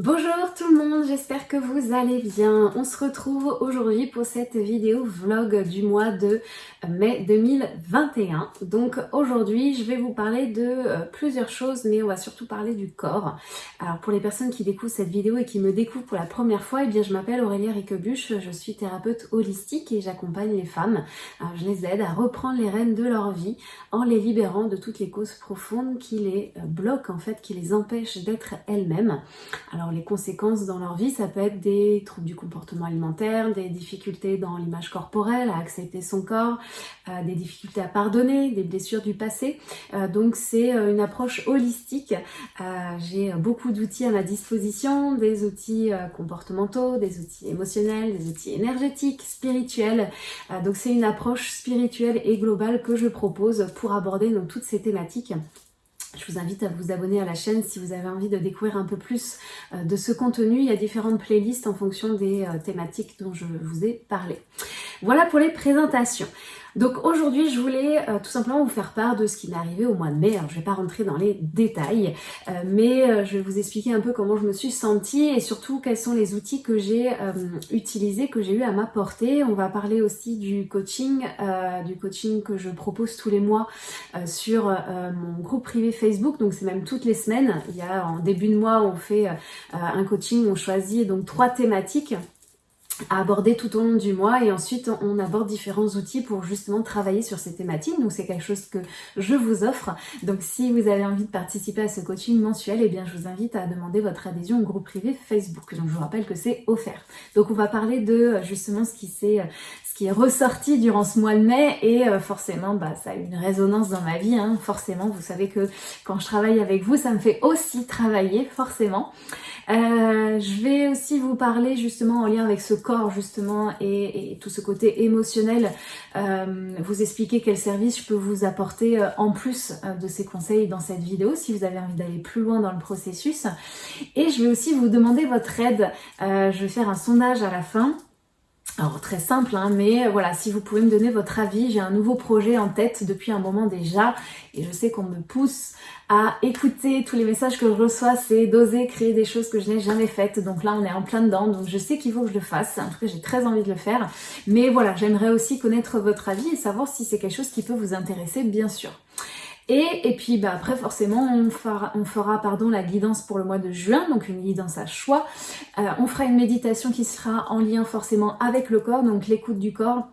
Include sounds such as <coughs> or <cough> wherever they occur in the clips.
Bonjour tout le monde, j'espère que vous allez bien. On se retrouve aujourd'hui pour cette vidéo vlog du mois de mai 2021. Donc aujourd'hui, je vais vous parler de euh, plusieurs choses, mais on va surtout parler du corps. Alors pour les personnes qui découvrent cette vidéo et qui me découvrent pour la première fois, eh bien je m'appelle Aurélia Riquebuche, je suis thérapeute holistique et j'accompagne les femmes. je les aide à reprendre les rênes de leur vie en les libérant de toutes les causes profondes qui les euh, bloquent en fait, qui les empêchent d'être elles-mêmes. Les conséquences dans leur vie, ça peut être des troubles du comportement alimentaire, des difficultés dans l'image corporelle, à accepter son corps, euh, des difficultés à pardonner, des blessures du passé. Euh, donc c'est euh, une approche holistique. J'ai beaucoup d'outils à ma disposition, des outils comportementaux, des outils émotionnels, des outils énergétiques, spirituels. donc c'est une approche spirituelle et globale que je propose pour aborder toutes ces thématiques je vous invite à vous abonner à la chaîne si vous avez envie de découvrir un peu plus euh, de ce contenu. Il y a différentes playlists en fonction des euh, thématiques dont je vous ai parlé. Voilà pour les présentations. Donc aujourd'hui, je voulais euh, tout simplement vous faire part de ce qui m'est arrivé au mois de mai. Alors je vais pas rentrer dans les détails, euh, mais euh, je vais vous expliquer un peu comment je me suis sentie et surtout quels sont les outils que j'ai utilisés, que j'ai eu à m'apporter. On va parler aussi du coaching, du coaching que je propose tous les mois sur mon groupe privé Facebook. Donc c'est même toutes les semaines. Il y a en début de mois, on fait un coaching, on choisit donc trois thématiques à aborder tout au long du mois et ensuite on aborde différents outils pour justement travailler sur ces thématiques. Donc c'est quelque chose que je vous offre. Donc si vous avez envie de participer à ce coaching mensuel eh bien je vous invite à demander votre adhésion au groupe privé Facebook. Donc je vous rappelle que c'est offert. Donc on va parler de justement ce qui s'est ce qui est ressorti durant ce mois de mai et euh, forcément bah, ça a une résonance dans ma vie hein. forcément vous savez que quand je travaille avec vous ça me fait aussi travailler forcément euh, je vais aussi vous parler justement en lien avec ce corps justement et, tout ce côté émotionnel, euh, vous expliquer quel service je peux vous apporter euh, en plus de ces conseils dans cette vidéo si vous avez envie d'aller plus loin dans le processus. Et je vais aussi vous demander votre aide. je vais faire un sondage à la fin alors très simple, hein, mais voilà, si vous pouvez me donner votre avis, j'ai un nouveau projet en tête depuis un moment déjà et je sais qu'on me pousse à écouter tous les messages que je reçois, c'est d'oser créer des choses que je n'ai jamais faites. Donc là, on est en plein dedans, donc je sais qu'il faut que je le fasse. En tout cas, j'ai très envie de le faire. Mais voilà, j'aimerais aussi connaître votre avis et savoir si c'est quelque chose qui peut vous intéresser, bien sûr. Et, puis bah, après forcément on fera, on fera pardon, la guidance pour le mois de juin, donc une guidance à choix. Euh, on fera une méditation qui sera en lien forcément avec le corps, donc l'écoute du corps,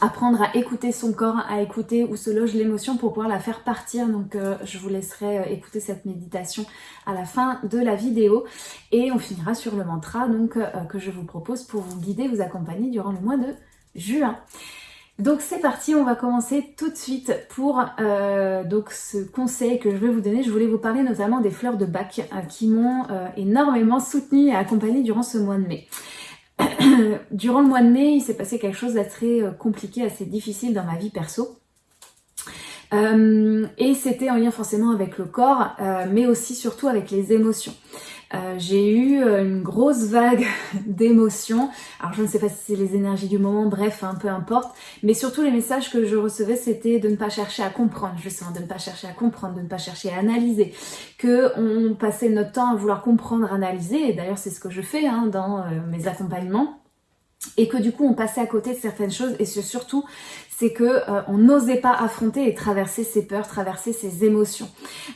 apprendre à écouter son corps, à écouter où se loge l'émotion pour pouvoir la faire partir. Donc euh, je vous laisserai euh, écouter cette méditation à la fin de la vidéo. Et on finira sur le mantra donc que je vous propose pour vous guider, vous accompagner durant le mois de juin. Donc c'est parti, on va commencer tout de suite pour euh, donc ce conseil que je vais vous donner. Je voulais vous parler notamment des fleurs de bac euh, qui m'ont euh, énormément soutenue et accompagnée durant ce mois de mai. <clears throat> durant le mois de mai, il s'est passé quelque chose d'assez compliqué, assez difficile dans ma vie perso. Et c'était en lien forcément avec le corps, mais aussi surtout avec les émotions. Euh, j'ai eu euh, une grosse vague <laughs> d'émotions. Alors je ne sais pas si c'est les énergies du moment, bref, hein, peu importe. Mais surtout les messages que je recevais, c'était de ne pas chercher à comprendre, justement, de ne pas chercher à comprendre, de ne pas chercher à analyser. Que on passait notre temps à vouloir comprendre, analyser. Et d'ailleurs c'est ce que je fais hein, dans euh, mes accompagnements et que du coup on passait à côté de certaines choses et surtout c'est que euh, on n'osait pas affronter et traverser ses peurs, traverser ses émotions.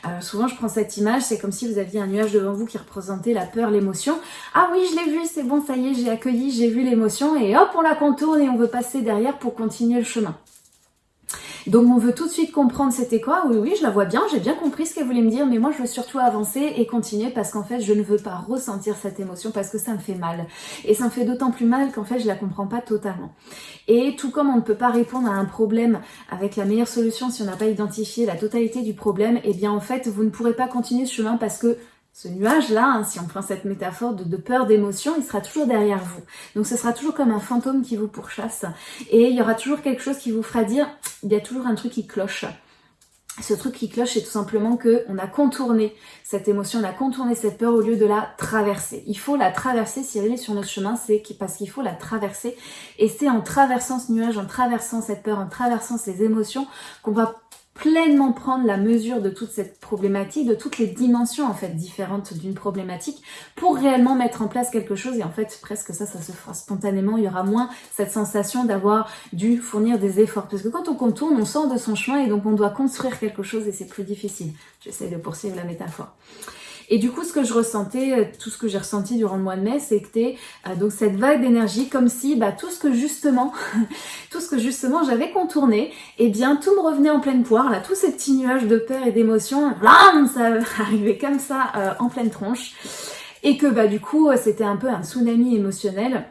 Euh, souvent je prends cette image, c'est comme si vous aviez un nuage devant vous qui représentait la peur, l'émotion. Ah oui je l'ai vu, c'est bon, ça y est, j'ai accueilli, j'ai vu l'émotion et hop on la contourne et on veut passer derrière pour continuer le chemin. Donc on veut tout de suite comprendre c'était quoi, oui oui je la vois bien, j'ai bien compris ce qu'elle voulait me dire, mais moi je veux surtout avancer et continuer parce qu'en fait je ne veux pas ressentir cette émotion parce que ça me fait mal. Et ça me fait d'autant plus mal qu'en fait je la comprends pas totalement. Et tout comme on ne peut pas répondre à un problème avec la meilleure solution si on n'a pas identifié la totalité du problème, et eh bien en fait vous ne pourrez pas continuer ce chemin parce que ce nuage-là, hein, si on prend cette métaphore de, peur, d'émotion, il sera toujours derrière vous. Donc ce sera toujours comme un fantôme qui vous pourchasse. Et il y aura toujours quelque chose qui vous fera dire, il y a toujours un truc qui cloche. Ce truc qui cloche, c'est tout simplement que on a contourné cette émotion, on a contourné cette peur au lieu de la traverser. Il faut la traverser, si elle est sur notre chemin, c'est parce qu'il faut la traverser. Et c'est en traversant ce nuage, en traversant cette peur, en traversant ces émotions, qu'on va pleinement prendre la mesure de toute cette problématique, de toutes les dimensions en fait différentes d'une problématique pour réellement mettre en place quelque chose et en fait presque ça, ça se fera spontanément, il y aura moins cette sensation d'avoir dû fournir des efforts parce que quand on contourne, on sort de son chemin et donc on doit construire quelque chose et c'est plus difficile. J'essaie de poursuivre la métaphore. Et du coup, ce que je ressentais, euh, tout ce que j'ai ressenti durant le mois de mai, c'était euh, donc cette vague d'énergie, comme si bah, tout ce que justement, <laughs> tout ce que justement j'avais contourné, eh bien tout me revenait en pleine poire, là, tous ces petits nuages de peur et d'émotion, ça <laughs> arrivait comme ça euh, en pleine tronche, et que bah du coup, c'était un peu un tsunami émotionnel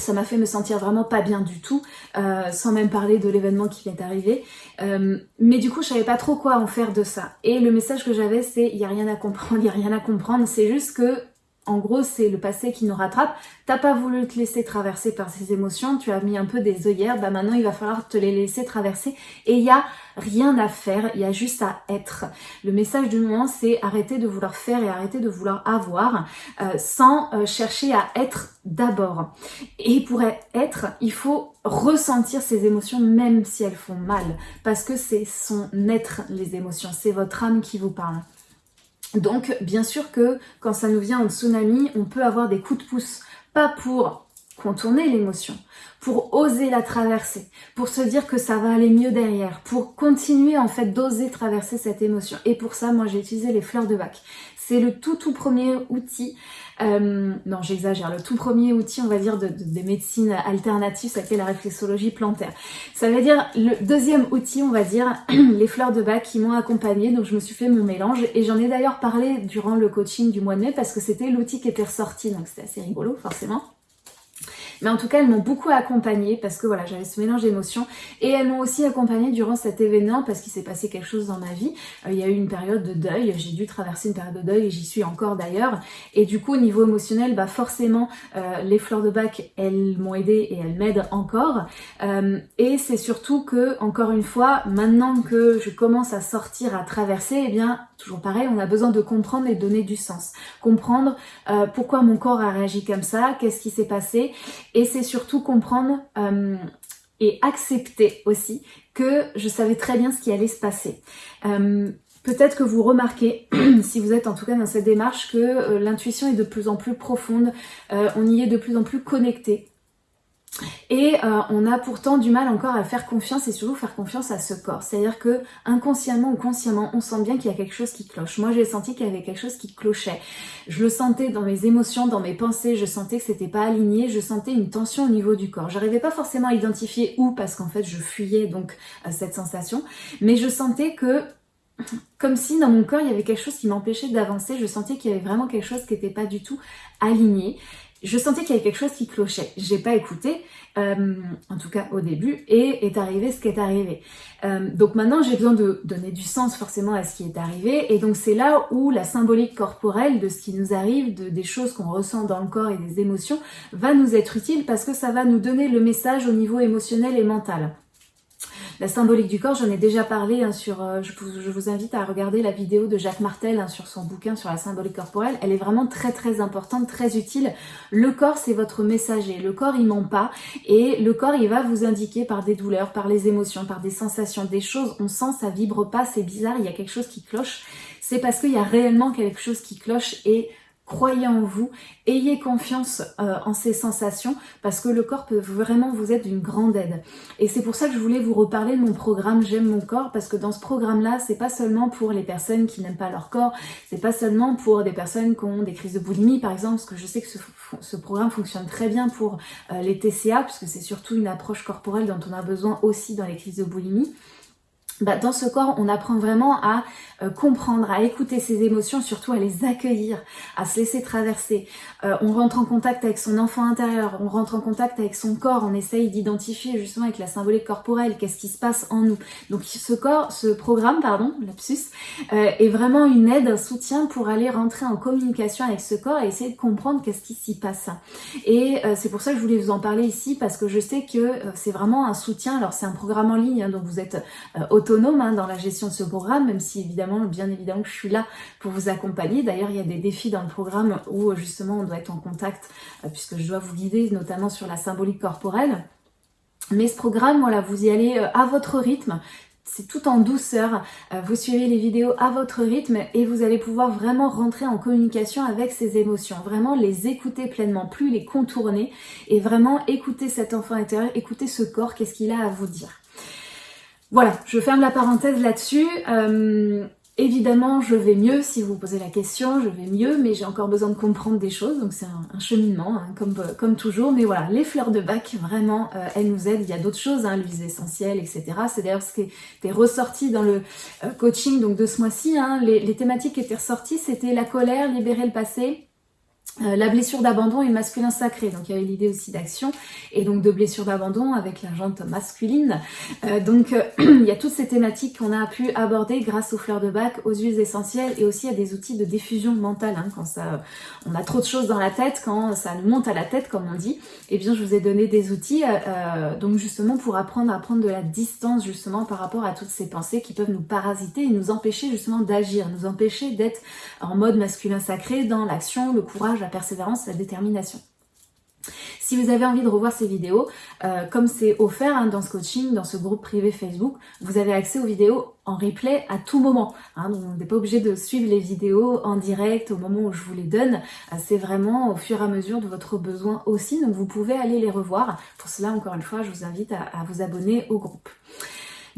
ça m'a fait me sentir vraiment pas bien du tout, euh, sans même parler de l'événement qui vient d'arriver. Euh, mais du coup, je savais pas trop quoi en faire de ça. Et le message que j'avais, c'est il y a rien à comprendre, il y a rien à comprendre. C'est juste que en gros, c'est le passé qui nous rattrape. T'as pas voulu te laisser traverser par ces émotions, tu as mis un peu des œillères, bah maintenant il va falloir te les laisser traverser. Et il y a rien à faire, il y a juste à être. Le message du moment, c'est arrêter de vouloir faire et arrêter de vouloir avoir euh, sans euh, chercher à être d'abord. Et pour être, il faut ressentir ces émotions même si elles font mal, parce que c'est son être les émotions, c'est votre âme qui vous parle. Donc, bien sûr que quand ça nous vient en tsunami, on peut avoir des coups de pouce. Pas pour contourner l'émotion, pour oser la traverser, pour se dire que ça va aller mieux derrière, pour continuer en fait d'oser traverser cette émotion. Et pour ça, moi j'ai utilisé les fleurs de bac. C'est le tout tout premier outil euh, non, j'exagère. Le tout premier outil, on va dire, de, des médecines alternatives, c'était la réflexologie plantaire. Ça veut dire le deuxième outil, on va dire, <clears throat> les fleurs de bac qui m'ont accompagnée. Donc, je me suis fait mon mélange et j'en ai d'ailleurs parlé durant le coaching du mois de mai parce que c'était l'outil qui était ressorti. Donc, c'était assez rigolo, forcément. Mais en tout cas, elles m'ont beaucoup accompagnée parce que voilà, j'avais ce mélange d'émotions. Et elles m'ont aussi accompagnée durant cet événement parce qu'il s'est passé quelque chose dans ma vie. Euh, il y a eu une période de deuil, j'ai dû traverser une période de deuil et j'y suis encore d'ailleurs. Et du coup, au niveau émotionnel, bah forcément, euh, les fleurs de bac, elles m'ont aidé et elles m'aident encore. Euh, et c'est surtout que, encore une fois, maintenant que je commence à sortir, à traverser, eh bien, toujours pareil, on a besoin de comprendre et donner du sens. Comprendre pourquoi mon corps a réagi comme ça, qu'est-ce qui s'est passé et c'est surtout comprendre euh, et accepter aussi que je savais très bien ce qui allait se passer. Euh, peut-être que vous remarquez, <clears throat> si vous êtes en tout cas dans cette démarche, que euh, l'intuition est de plus en plus profonde, on y est de plus en plus connecté. Et euh, on a pourtant du mal encore à faire confiance et surtout faire confiance à ce corps. C'est-à-dire que inconsciemment ou consciemment, on sent bien qu'il y a quelque chose qui cloche. Moi, j'ai senti qu'il y avait quelque chose qui clochait. Je le sentais dans mes émotions, dans mes pensées, je sentais que c'était pas aligné, je sentais une tension au niveau du corps. J'arrivais pas forcément à identifier où parce qu'en fait, je fuyais donc cette sensation, mais je sentais que comme si dans mon corps il y avait quelque chose qui m'empêchait d'avancer, je sentais qu'il y avait vraiment quelque chose qui n'était pas du tout aligné je sentais qu'il y avait quelque chose qui clochait. J'ai pas écouté, euh, en tout cas au début, et est arrivé ce qui est arrivé. Euh, donc maintenant, j'ai besoin de donner du sens forcément à ce qui est arrivé, et donc c'est là où la symbolique corporelle de ce qui nous arrive, de, des choses qu'on ressent dans le corps et des émotions, va nous être utile parce que ça va nous donner le message au niveau émotionnel et mental. La symbolique du corps, j'en ai déjà parlé hein, sur. Euh, je, vous, invite à regarder la vidéo de Jacques Martel hein, sur son bouquin sur la symbolique corporelle. Elle est vraiment très très importante, très utile. Le corps, c'est votre messager. Le corps, il ment pas. Et le corps, il va vous indiquer par des douleurs, par les émotions, par des sensations, des choses. On sent, ça vibre pas, c'est bizarre, il y a quelque chose qui cloche. C'est parce qu'il y a réellement quelque chose qui cloche et croyez en vous, ayez confiance euh, en ces sensations parce que le corps peut vraiment vous être d'une grande aide. Et c'est pour ça que je voulais vous reparler de mon programme J'aime mon corps parce que dans ce programme-là, c'est pas seulement pour les personnes qui n'aiment pas leur corps, c'est pas seulement pour des personnes qui ont des crises de boulimie par exemple, parce que je sais que ce, programme fonctionne très bien pour euh, les TCA puisque c'est surtout une approche corporelle dont on a besoin aussi dans les crises de boulimie. Bah, dans ce corps, on apprend vraiment à euh, comprendre, à écouter ses émotions, surtout à les accueillir, à se laisser traverser. Euh, on rentre en contact avec son enfant intérieur, on rentre en contact avec son corps, on essaye d'identifier justement avec la symbolique corporelle qu'est-ce qui se passe en nous. Donc ce corps, ce programme, pardon, lapsus, euh, est vraiment une aide, un soutien pour aller rentrer en communication avec ce corps et essayer de comprendre qu'est-ce qui s'y passe. Et c'est pour ça que je voulais vous en parler ici parce que je sais que c'est vraiment un soutien. Alors c'est un programme en ligne, hein, donc vous êtes autonome hein, dans la gestion de ce programme, même si évidemment, bien évidemment je suis là pour vous accompagner. D'ailleurs, il y a des défis dans le programme où justement on doit être en contact, euh, puisque je dois vous guider notamment sur la symbolique corporelle. Mais ce programme, voilà, vous y allez euh, à votre rythme c'est tout en douceur, euh, vous suivez les vidéos à votre rythme et vous allez pouvoir vraiment rentrer en communication avec ces émotions, vraiment les écouter pleinement, plus les contourner et vraiment écouter cet enfant intérieur, écouter ce corps, qu'est-ce qu'il a à vous dire. Voilà, je ferme la parenthèse là-dessus. Euh, Évidemment, je vais mieux si vous posez la question, je vais mieux, mais j'ai encore besoin de comprendre des choses, donc c'est un, cheminement, hein, comme, comme toujours. Mais voilà, les fleurs de bac, vraiment, euh, elles nous aident. Il y a d'autres choses, hein, l'huile essentielle, etc. C'est d'ailleurs ce qui était ressorti dans le euh, coaching donc de ce mois-ci. Hein. les, les thématiques qui étaient ressorties, c'était la colère, libérer le passé, euh, la blessure d'abandon et masculin sacré, donc il y avait l'idée aussi d'action et donc de blessure d'abandon avec la jante masculine. Euh, donc euh, <clears throat> il y a toutes ces thématiques qu'on a pu aborder grâce aux fleurs de bac, aux huiles essentielles et aussi à des outils de diffusion mentale. Hein, quand on a trop de choses dans la tête, quand ça nous monte à la tête comme on dit, et eh bien je vous ai donné des outils donc justement pour apprendre à prendre de la distance justement par rapport à toutes ces pensées qui peuvent nous parasiter et nous empêcher justement d'agir, nous empêcher d'être en mode masculin sacré dans l'action, le courage, persévérance, la détermination. Si vous avez envie de revoir ces vidéos, euh, comme c'est offert hein, dans ce coaching, dans ce groupe privé Facebook, vous avez accès aux vidéos en replay à tout moment. Hein, donc on n'est pas obligé de suivre les vidéos en direct au moment où je vous les donne. Euh, c'est vraiment au fur et à mesure de votre besoin aussi. Donc vous pouvez aller les revoir. Pour cela, encore une fois, je vous invite à vous abonner au groupe.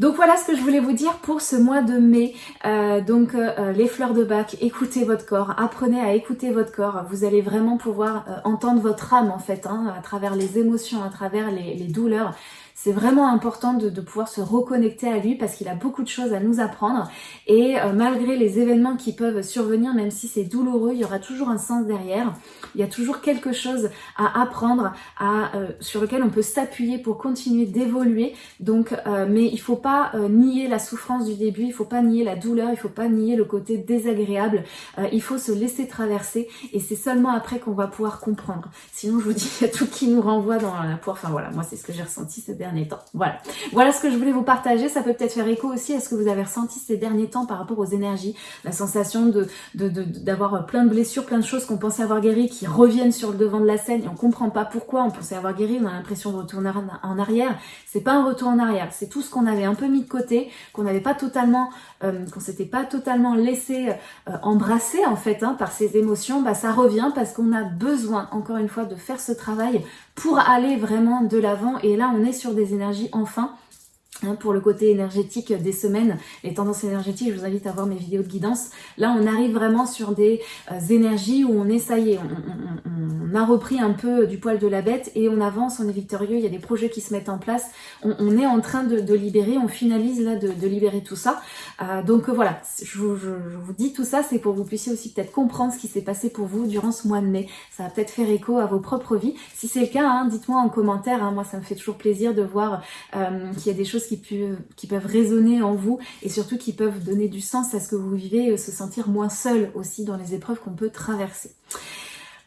Donc voilà ce que je voulais vous dire pour ce mois de mai. Euh, donc euh, euh, les fleurs de bac, écoutez votre corps, apprenez à écouter votre corps. Vous allez vraiment pouvoir entendre votre âme en fait, hein, à travers les émotions, à travers les douleurs c'est vraiment important de, pouvoir se reconnecter à lui parce qu'il a beaucoup de choses à nous apprendre et euh, malgré les événements qui peuvent survenir, même si c'est douloureux, il y aura toujours un sens derrière. Il y a toujours quelque chose à apprendre, à, euh, sur lequel on peut s'appuyer pour continuer d'évoluer. Donc, euh, mais il faut pas nier la souffrance du début, il faut pas nier la douleur, il faut pas nier le côté désagréable. il faut se laisser traverser et c'est seulement après qu'on va pouvoir comprendre. Sinon, je vous dis, il y a tout qui nous renvoie dans la poire. Enfin voilà, moi c'est ce que j'ai ressenti ces derniers Voilà. Voilà ce que je voulais vous partager. Ça peut peut-être faire écho aussi à ce que vous avez ressenti ces derniers temps par rapport aux énergies. La sensation de d'avoir plein de blessures, plein de choses qu'on pensait avoir guéries qui reviennent sur le devant de la scène et on comprend pas pourquoi on pensait avoir guéri. On a l'impression de retourner en arrière. C'est pas un retour en arrière. C'est tout ce qu'on avait un peu mis de côté, qu'on n'avait pas totalement, euh, qu'on s'était pas totalement laissé euh, embrasser en fait hein, par ces émotions. Bah ça revient parce qu'on a besoin encore une fois de faire ce travail pour aller vraiment de l'avant. Et là, on est sur des énergies enfin pour le côté énergétique des semaines, les tendances énergétiques, je vous invite à voir mes vidéos de guidance. Là, on arrive vraiment sur des euh, énergies où on est, ça y est, on, a repris un peu du poil de la bête et on avance, on est victorieux, il y a des projets qui se mettent en place, on, est en train de, libérer, on finalise là de, libérer tout ça. Euh, donc euh, voilà, je vous, dis tout ça, c'est pour que vous puissiez aussi peut-être comprendre ce qui s'est passé pour vous durant ce mois de mai. Ça va peut-être faire écho à vos propres vies. Si c'est le cas, hein, dites-moi en commentaire, hein. moi ça me fait toujours plaisir de voir qu'il y a des choses qui, peuvent résonner en vous et surtout qui peuvent donner du sens à ce que vous vivez, se sentir moins seul aussi dans les épreuves qu'on peut traverser.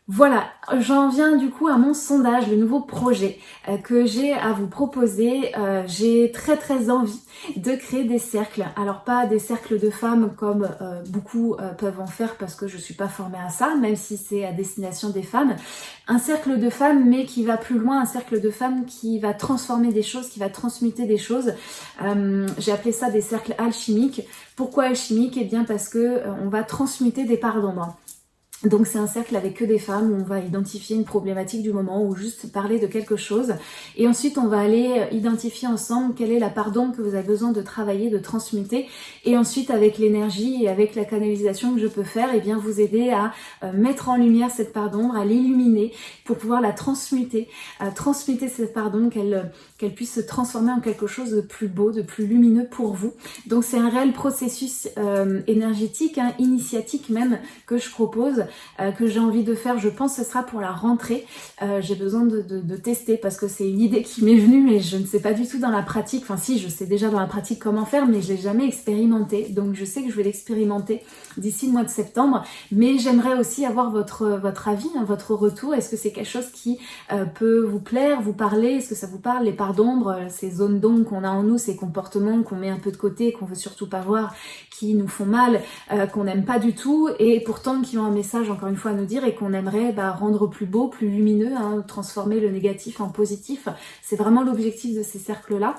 Voilà, j'en viens du coup à mon sondage, le nouveau projet euh, que j'ai à vous proposer. Euh, j'ai très très envie de créer des cercles. Alors pas des cercles de femmes comme euh, beaucoup peuvent en faire parce que je suis pas formée à ça, même si c'est à destination des femmes. Un cercle de femmes mais qui va plus loin, un cercle de femmes qui va transformer des choses, qui va transmuter des choses. j'ai appelé ça des cercles alchimiques. Pourquoi alchimiques? Eh bien parce que on va transmuter des parts. Donc c'est un cercle avec que des femmes où on va identifier une problématique du moment ou juste parler de quelque chose. Et ensuite on va aller identifier ensemble quelle est la part d'ombre que vous avez besoin de travailler, de transmuter. Et ensuite avec l'énergie et avec la canalisation que je peux faire, et eh bien vous aider à euh, mettre en lumière cette part d'ombre, à l'illuminer pour pouvoir la transmuter, à transmuter cette part d'ombre, qu'elle puisse se transformer en quelque chose de plus beau, de plus lumineux pour vous. Donc c'est un réel processus euh, énergétique, hein, initiatique même, que je propose euh, que j'ai envie de faire. Je pense que ce sera pour la rentrée. Euh, j'ai besoin de, tester parce que c'est une idée qui m'est venue, mais je ne sais pas du tout dans la pratique. Enfin si, je sais déjà dans la pratique comment faire, mais je l'ai jamais expérimenté. Donc je sais que je vais l'expérimenter d'ici le mois de septembre. Mais j'aimerais aussi avoir votre, votre avis, hein, votre retour. Est-ce que c'est quelque chose qui euh, peut vous plaire, vous parler? Est-ce que ça vous parle, les parts d'ombre, ces zones d'ombre qu'on a en nous, ces comportements qu'on met un peu de côté, qu'on veut surtout pas voir, qui nous font mal, qu'on n'aime pas du tout, et pourtant qui ont un message encore une fois à nous dire et qu'on aimerait bah, rendre plus beau, plus lumineux, hein, transformer le négatif en positif. C'est vraiment l'objectif de ces cercles-là.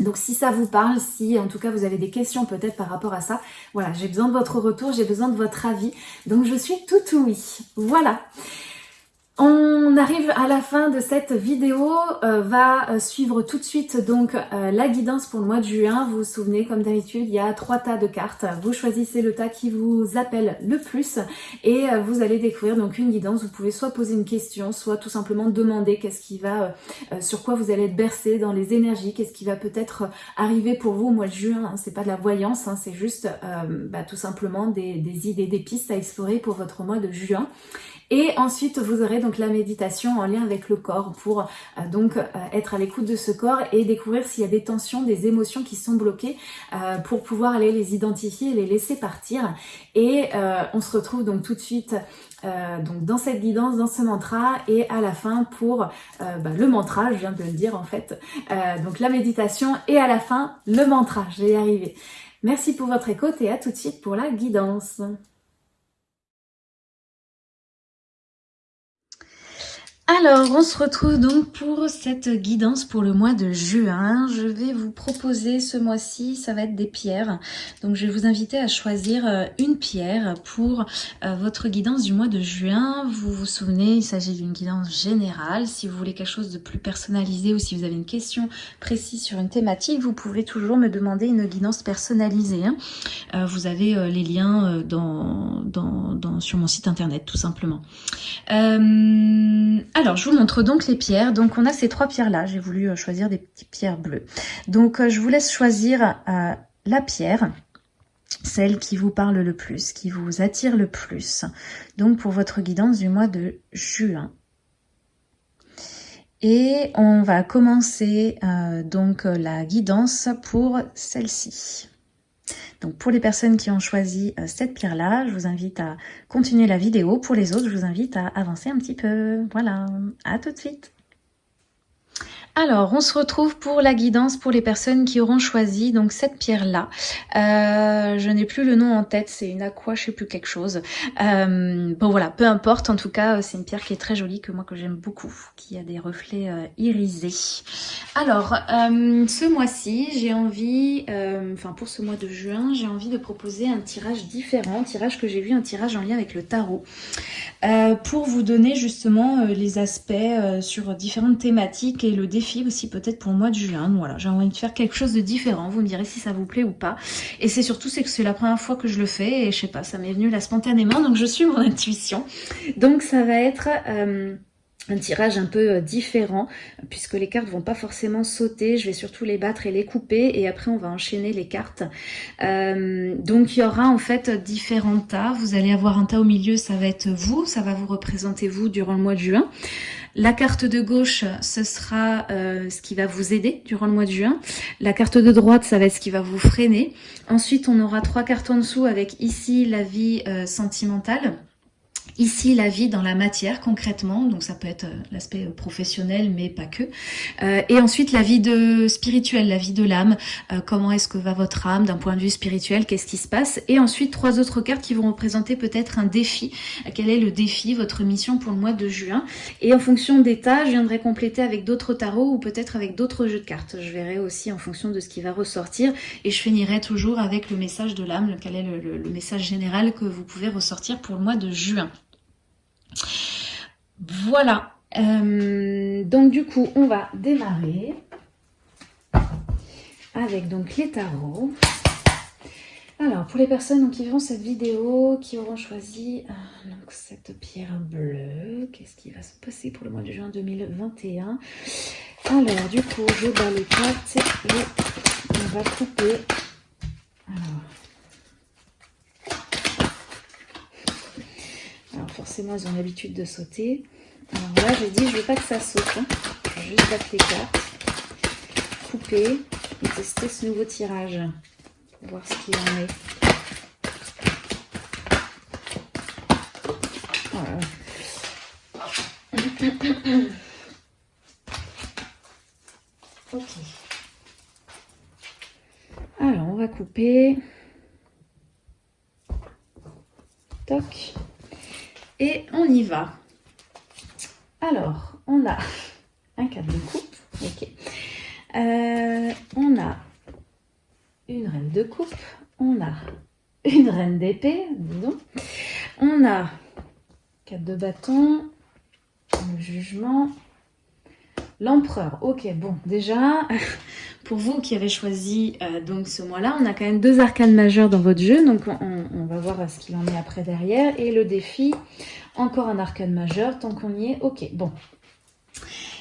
Donc si ça vous parle, si en tout cas vous avez des questions peut-être par rapport à ça, voilà, j'ai besoin de votre retour, j'ai besoin de votre avis. Donc je suis tout oui. Voilà. On arrive à la fin de cette vidéo, euh, va euh, suivre tout de suite donc euh, la guidance pour le mois de juin. Vous vous souvenez, comme d'habitude, il y a trois tas de cartes. Vous choisissez le tas qui vous appelle le plus et vous allez découvrir donc une guidance. Vous pouvez soit poser une question, soit tout simplement demander qu'est-ce qui va, sur quoi vous allez être bercé dans les énergies, qu'est-ce qui va peut-être arriver pour vous au mois de juin. Hein. C'est pas de la voyance, hein, c'est juste bah, tout simplement des, des idées, des pistes à explorer pour votre mois de juin. Et ensuite, vous aurez donc la méditation en lien avec le corps pour euh, donc euh, être à l'écoute de ce corps et découvrir s'il y a des tensions, des émotions qui sont bloquées euh, pour pouvoir aller les identifier et les laisser partir. Et on se retrouve donc tout de suite donc dans cette guidance, dans ce mantra et à la fin pour bah, le mantra, je viens de le dire en fait, donc la méditation et à la fin le mantra, je vais y arriver. Merci pour votre écoute et à tout de suite pour la guidance. Alors, on se retrouve donc pour cette guidance pour le mois de juin. Je vais vous proposer ce mois-ci, ça va être des pierres. Donc, je vais vous inviter à choisir euh, une pierre pour euh, votre guidance du mois de juin. Vous vous souvenez, il s'agit d'une guidance générale. Si vous voulez quelque chose de plus personnalisé ou si vous avez une question précise sur une thématique, vous pouvez toujours me demander une guidance personnalisée. Hein. Euh, vous avez les liens sur mon site internet, tout simplement. Alors, je vous montre donc les pierres. Donc, on a ces trois pierres-là. J'ai voulu euh, choisir des petites pierres bleues. Donc, euh, je vous laisse choisir euh, la pierre, celle qui vous parle le plus, qui vous attire le plus. Donc, pour votre guidance du mois de juin. Et on va commencer donc la guidance pour celle-ci. Donc pour les personnes qui ont choisi euh, cette pierre-là, je vous invite à continuer la vidéo. Pour les autres, je vous invite à avancer un petit peu. Voilà, à tout de suite alors, on se retrouve pour la guidance pour les personnes qui auront choisi donc cette pierre-là. Euh, je n'ai plus le nom en tête, c'est une aqua, je sais plus quelque chose. Euh, bon voilà, peu importe, en tout cas, c'est une pierre qui est très jolie, que moi que j'aime beaucoup, qui a des reflets euh, irisés. Alors, ce mois-ci, j'ai envie, enfin pour ce mois de juin, j'ai envie de proposer un tirage différent, un tirage que j'ai vu, un tirage en lien avec le tarot, pour vous donner justement les aspects sur différentes thématiques et le défi aussi peut-être pour le mois de juin. Voilà, j'ai envie de faire quelque chose de différent. Vous me direz si ça vous plaît ou pas. Et c'est surtout c'est que c'est la première fois que je le fais et je sais pas, ça m'est venu là spontanément. Donc je suis mon intuition. Donc ça va être... Euh, un tirage un peu euh, différent puisque les cartes vont pas forcément sauter je vais surtout les battre et les couper et après on va enchaîner les cartes euh, donc il y aura en fait différents tas vous allez avoir un tas au milieu ça va être vous ça va vous représenter vous durant le mois de juin la carte de gauche, ce sera euh, ce qui va vous aider durant le mois de juin. La carte de droite, ça va être ce qui va vous freiner. Ensuite, on aura trois cartes en dessous avec ici la vie euh, sentimentale. Ici, la vie dans la matière concrètement, donc ça peut être euh, l'aspect euh, professionnel, mais pas que. Euh, et ensuite, la vie de spirituelle, la vie de l'âme. comment est-ce que va votre âme d'un point de vue spirituel? Qu'est-ce qui se passe? Et ensuite, trois autres cartes qui vont représenter peut-être un défi. Quel est le défi, votre mission pour le mois de juin? Et en fonction d'état, je viendrai compléter avec d'autres tarots ou peut-être avec d'autres jeux de cartes. Je verrai aussi en fonction de ce qui va ressortir. Et je finirai toujours avec le message de l'âme, quel est le message général que vous pouvez ressortir pour le mois de juin? Voilà. Euh, donc du coup, on va démarrer avec donc les tarots. Alors, pour les personnes qui verront cette vidéo, qui auront choisi euh, cette pierre bleue, qu'est-ce qui va se passer pour le mois de juin 2021 Alors, du coup, je bats les cartes et on va couper. Alors, forcément, ils ont l'habitude de sauter. Alors là, j'ai dit, je veux pas que ça saute. Hein. Je vais juste battre les cartes, couper et tester ce nouveau tirage. Voir ce qu'il en est. <coughs> Ok. Alors, on va couper. Toc. Et on y va. Alors, on a <laughs> un cadre de coupe. Ok. on a une reine de coupe, on a une reine d'épée, disons. On a 4 de bâton, le jugement, l'empereur. Ok, bon, déjà, <laughs> pour vous qui avez choisi euh, donc ce mois-là, on a quand même deux arcanes majeures dans votre jeu, donc on, va voir ce qu'il en est après derrière. Et le défi, encore un arcane majeur, tant qu'on y est. Ok, bon,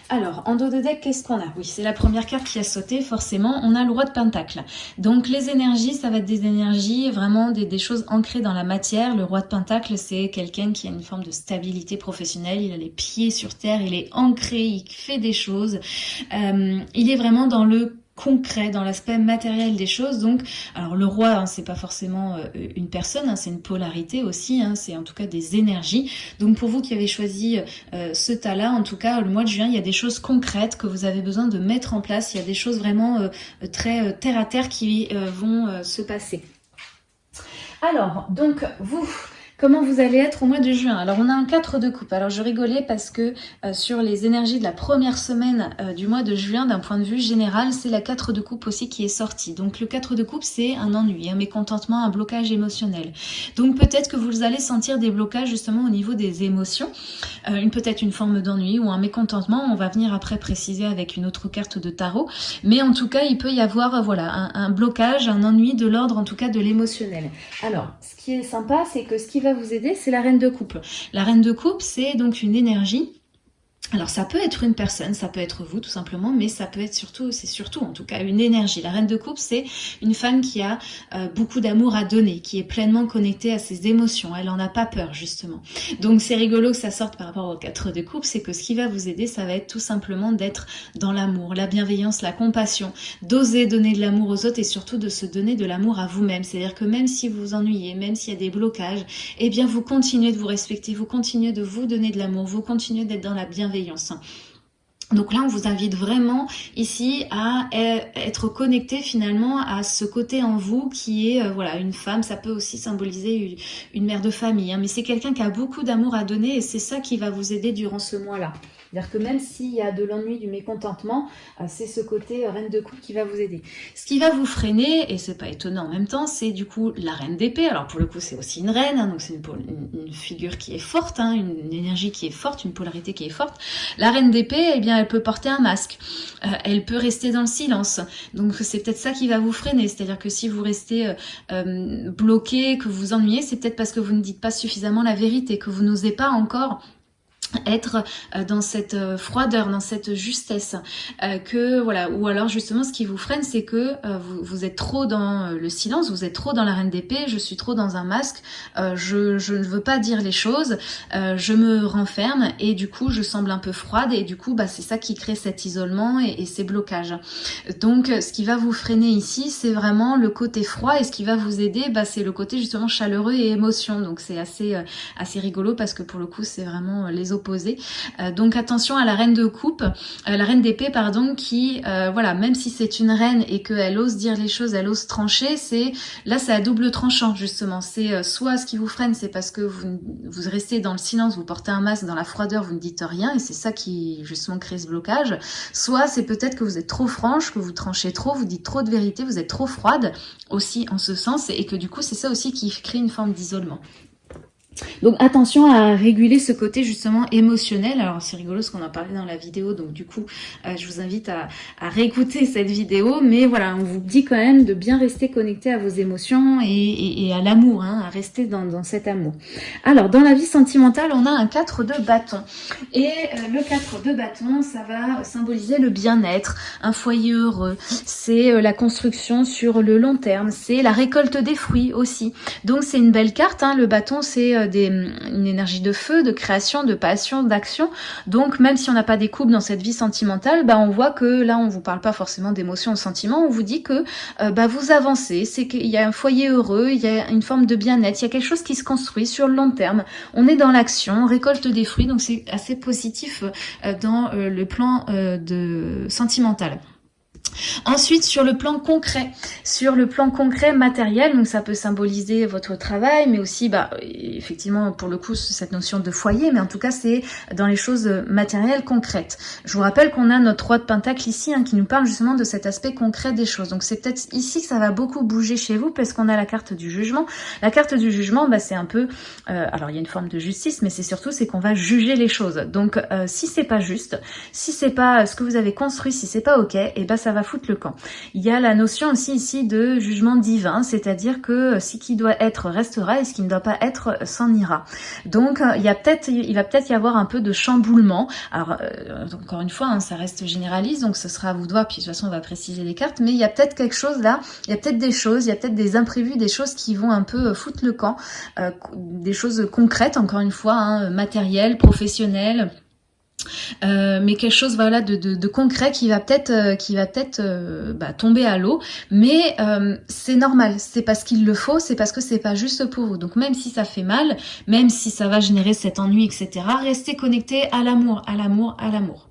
alors, en dos de deck, qu'est-ce qu'on a? Oui, c'est la première carte qui a sauté, forcément. On a le roi de pentacle. Donc, les énergies, ça va être des énergies, vraiment des, choses ancrées dans la matière. Le roi de pentacle, c'est quelqu'un qui a une forme de stabilité professionnelle. Il a les pieds sur terre, il est ancré, il fait des choses. Euh, il est vraiment dans le concret, dans l'aspect matériel des choses. Donc, alors le roi, hein, c'est pas forcément euh, une personne, hein, c'est une polarité aussi, hein, c'est en tout cas des énergies. Donc pour vous qui avez choisi euh, ce tas-là, en tout cas le mois de juin, il y a des choses concrètes que vous avez besoin de mettre en place. Il y a des choses vraiment euh, très terre à terre qui vont se passer. Alors, donc vous, Comment vous allez être au mois de juin Alors on a un 4 de coupe. Alors je rigolais parce que euh, sur les énergies de la première semaine euh, du mois de juin, d'un point de vue général, c'est la 4 de coupe aussi qui est sortie. Donc le 4 de coupe, c'est un ennui, un mécontentement, un blocage émotionnel. Donc peut-être que vous allez sentir des blocages justement au niveau des émotions, euh, une peut-être une forme d'ennui ou un mécontentement. On va venir après préciser avec une autre carte de tarot. Mais en tout cas, il peut y avoir voilà un, un blocage, un ennui de l'ordre en tout cas de l'émotionnel. Alors, ce qui est sympa, c'est que ce qui va vous aider, c'est la reine de coupe. La reine de coupe, c'est donc une énergie alors ça peut être une personne, ça peut être vous tout simplement, mais ça peut être surtout, c'est surtout en tout cas une énergie. La reine de coupe, c'est une femme qui a euh, beaucoup d'amour à donner, qui est pleinement connectée à ses émotions. Elle en a pas peur justement. Donc c'est rigolo que ça sorte par rapport aux quatre de coupe, c'est que ce qui va vous aider, ça va être tout simplement d'être dans l'amour, la bienveillance, la compassion, d'oser donner de l'amour aux autres et surtout de se donner de l'amour à vous-même. C'est-à-dire que même si vous vous ennuyez, même s'il y a des blocages, eh bien vous continuez de vous respecter, vous continuez de vous donner de l'amour, vous continuez d'être dans la bienveillance donc là, on vous invite vraiment ici à être connecté finalement à ce côté en vous qui est, euh, voilà, une femme. Ça peut aussi symboliser une, mère de famille, hein, mais c'est quelqu'un qui a beaucoup d'amour à donner et c'est ça qui va vous aider durant ce mois-là. C'est-à-dire que même s'il y a de l'ennui, du mécontentement, euh, c'est ce côté euh, reine de coupe qui va vous aider. Ce qui va vous freiner, et c'est pas étonnant en même temps, c'est du coup la reine d'épée. Alors pour le coup, c'est aussi une reine, hein, donc c'est une, figure qui est forte, hein, une, énergie qui est forte, une polarité qui est forte. La reine d'épée, eh bien, elle peut porter un masque. Euh, elle peut rester dans le silence. Donc c'est peut-être ça qui va vous freiner. C'est-à-dire que si vous restez bloqué, que vous vous ennuyez, c'est peut-être parce que vous ne dites pas suffisamment la vérité, que vous n'osez pas encore être euh, dans cette euh, froideur, dans cette justesse, euh, que voilà, ou alors justement ce qui vous freine, c'est que vous, vous, êtes trop dans le silence, vous êtes trop dans la reine d'épée, je suis trop dans un masque, je, je, ne veux pas dire les choses, je me renferme et du coup je semble un peu froide et du coup bah, c'est ça qui crée cet isolement et, et, ces blocages. Donc ce qui va vous freiner ici, c'est vraiment le côté froid et ce qui va vous aider, bah, c'est le côté justement chaleureux et émotion. Donc c'est assez, assez rigolo parce que pour le coup c'est vraiment les euh, donc attention à la reine de coupe, euh, la reine d'épée pardon, qui euh, voilà, même si c'est une reine et qu'elle ose dire les choses, elle ose trancher, c'est là c'est à double tranchant justement. C'est soit ce qui vous freine, c'est parce que vous, vous restez dans le silence, vous portez un masque dans la froideur, vous ne dites rien et c'est ça qui justement crée ce blocage. Soit c'est peut-être que vous êtes trop franche, que vous tranchez trop, vous dites trop de vérité, vous êtes trop froide aussi en ce sens et que du coup c'est ça aussi qui crée une forme d'isolement. Donc attention à réguler ce côté justement émotionnel. Alors c'est rigolo ce qu'on a parlé dans la vidéo, donc du coup euh, je vous invite à, réécouter cette vidéo. Mais voilà, on vous dit quand même de bien rester connecté à vos émotions et, à l'amour, hein, à rester dans, cet amour. Alors dans la vie sentimentale, on a un 4 de bâton. Et euh, le 4 de bâton, ça va symboliser le bien-être, un foyer heureux. C'est euh, la construction sur le long terme, c'est la récolte des fruits aussi. Donc c'est une belle carte, hein. le bâton c'est une énergie de feu, de création, de passion, d'action. Donc même si on n'a pas des couples dans cette vie sentimentale, bah, on voit que là on vous parle pas forcément d'émotions, de sentiments, on vous dit que euh, bah, vous avancez, c'est qu'il y a un foyer heureux, il y a une forme de bien-être, il y a quelque chose qui se construit sur le long terme. On est dans l'action, on récolte des fruits, donc c'est assez positif euh, dans euh, le plan de sentimental. Ensuite, sur le plan concret, sur le plan concret matériel, donc ça peut symboliser votre travail, mais aussi, bah, effectivement, pour le coup, cette notion de foyer, mais en tout cas, c'est dans les choses matérielles concrètes. Je vous rappelle qu'on a notre roi de pentacle ici, hein, qui nous parle justement de cet aspect concret des choses. Donc c'est peut-être ici que ça va beaucoup bouger chez vous, parce qu'on a la carte du jugement. La carte du jugement, bah, c'est un peu, euh, alors il y a une forme de justice, mais c'est surtout c'est qu'on va juger les choses. Donc euh, si c'est pas juste, si c'est pas ce que vous avez construit, si c'est pas ok, et eh ben ça va foutre le camp. Il y a la notion aussi ici de jugement divin, c'est-à-dire que ce qui doit être restera et ce qui ne doit pas être s'en ira. Donc il y a peut-être, il va peut-être y avoir un peu de chamboulement. Alors euh, encore une fois, hein, ça reste généraliste, donc ce sera à vous de voir. Puis de toute façon, on va préciser les cartes, mais il y a peut-être quelque chose là. Il y a peut-être des choses, il y a peut-être des imprévus, des choses qui vont un peu foutre le camp, euh, des choses concrètes, encore une fois, hein, matérielles, professionnelles euh, mais quelque chose voilà de, de, concret qui va peut-être euh, qui va peut-être euh, bah, tomber à l'eau. Mais c'est normal. C'est parce qu'il le faut c'est parce que c'est pas juste pour vous. Donc même si ça fait mal même si ça va générer cet ennui etc restez connecté à l'amour à l'amour à l'amour.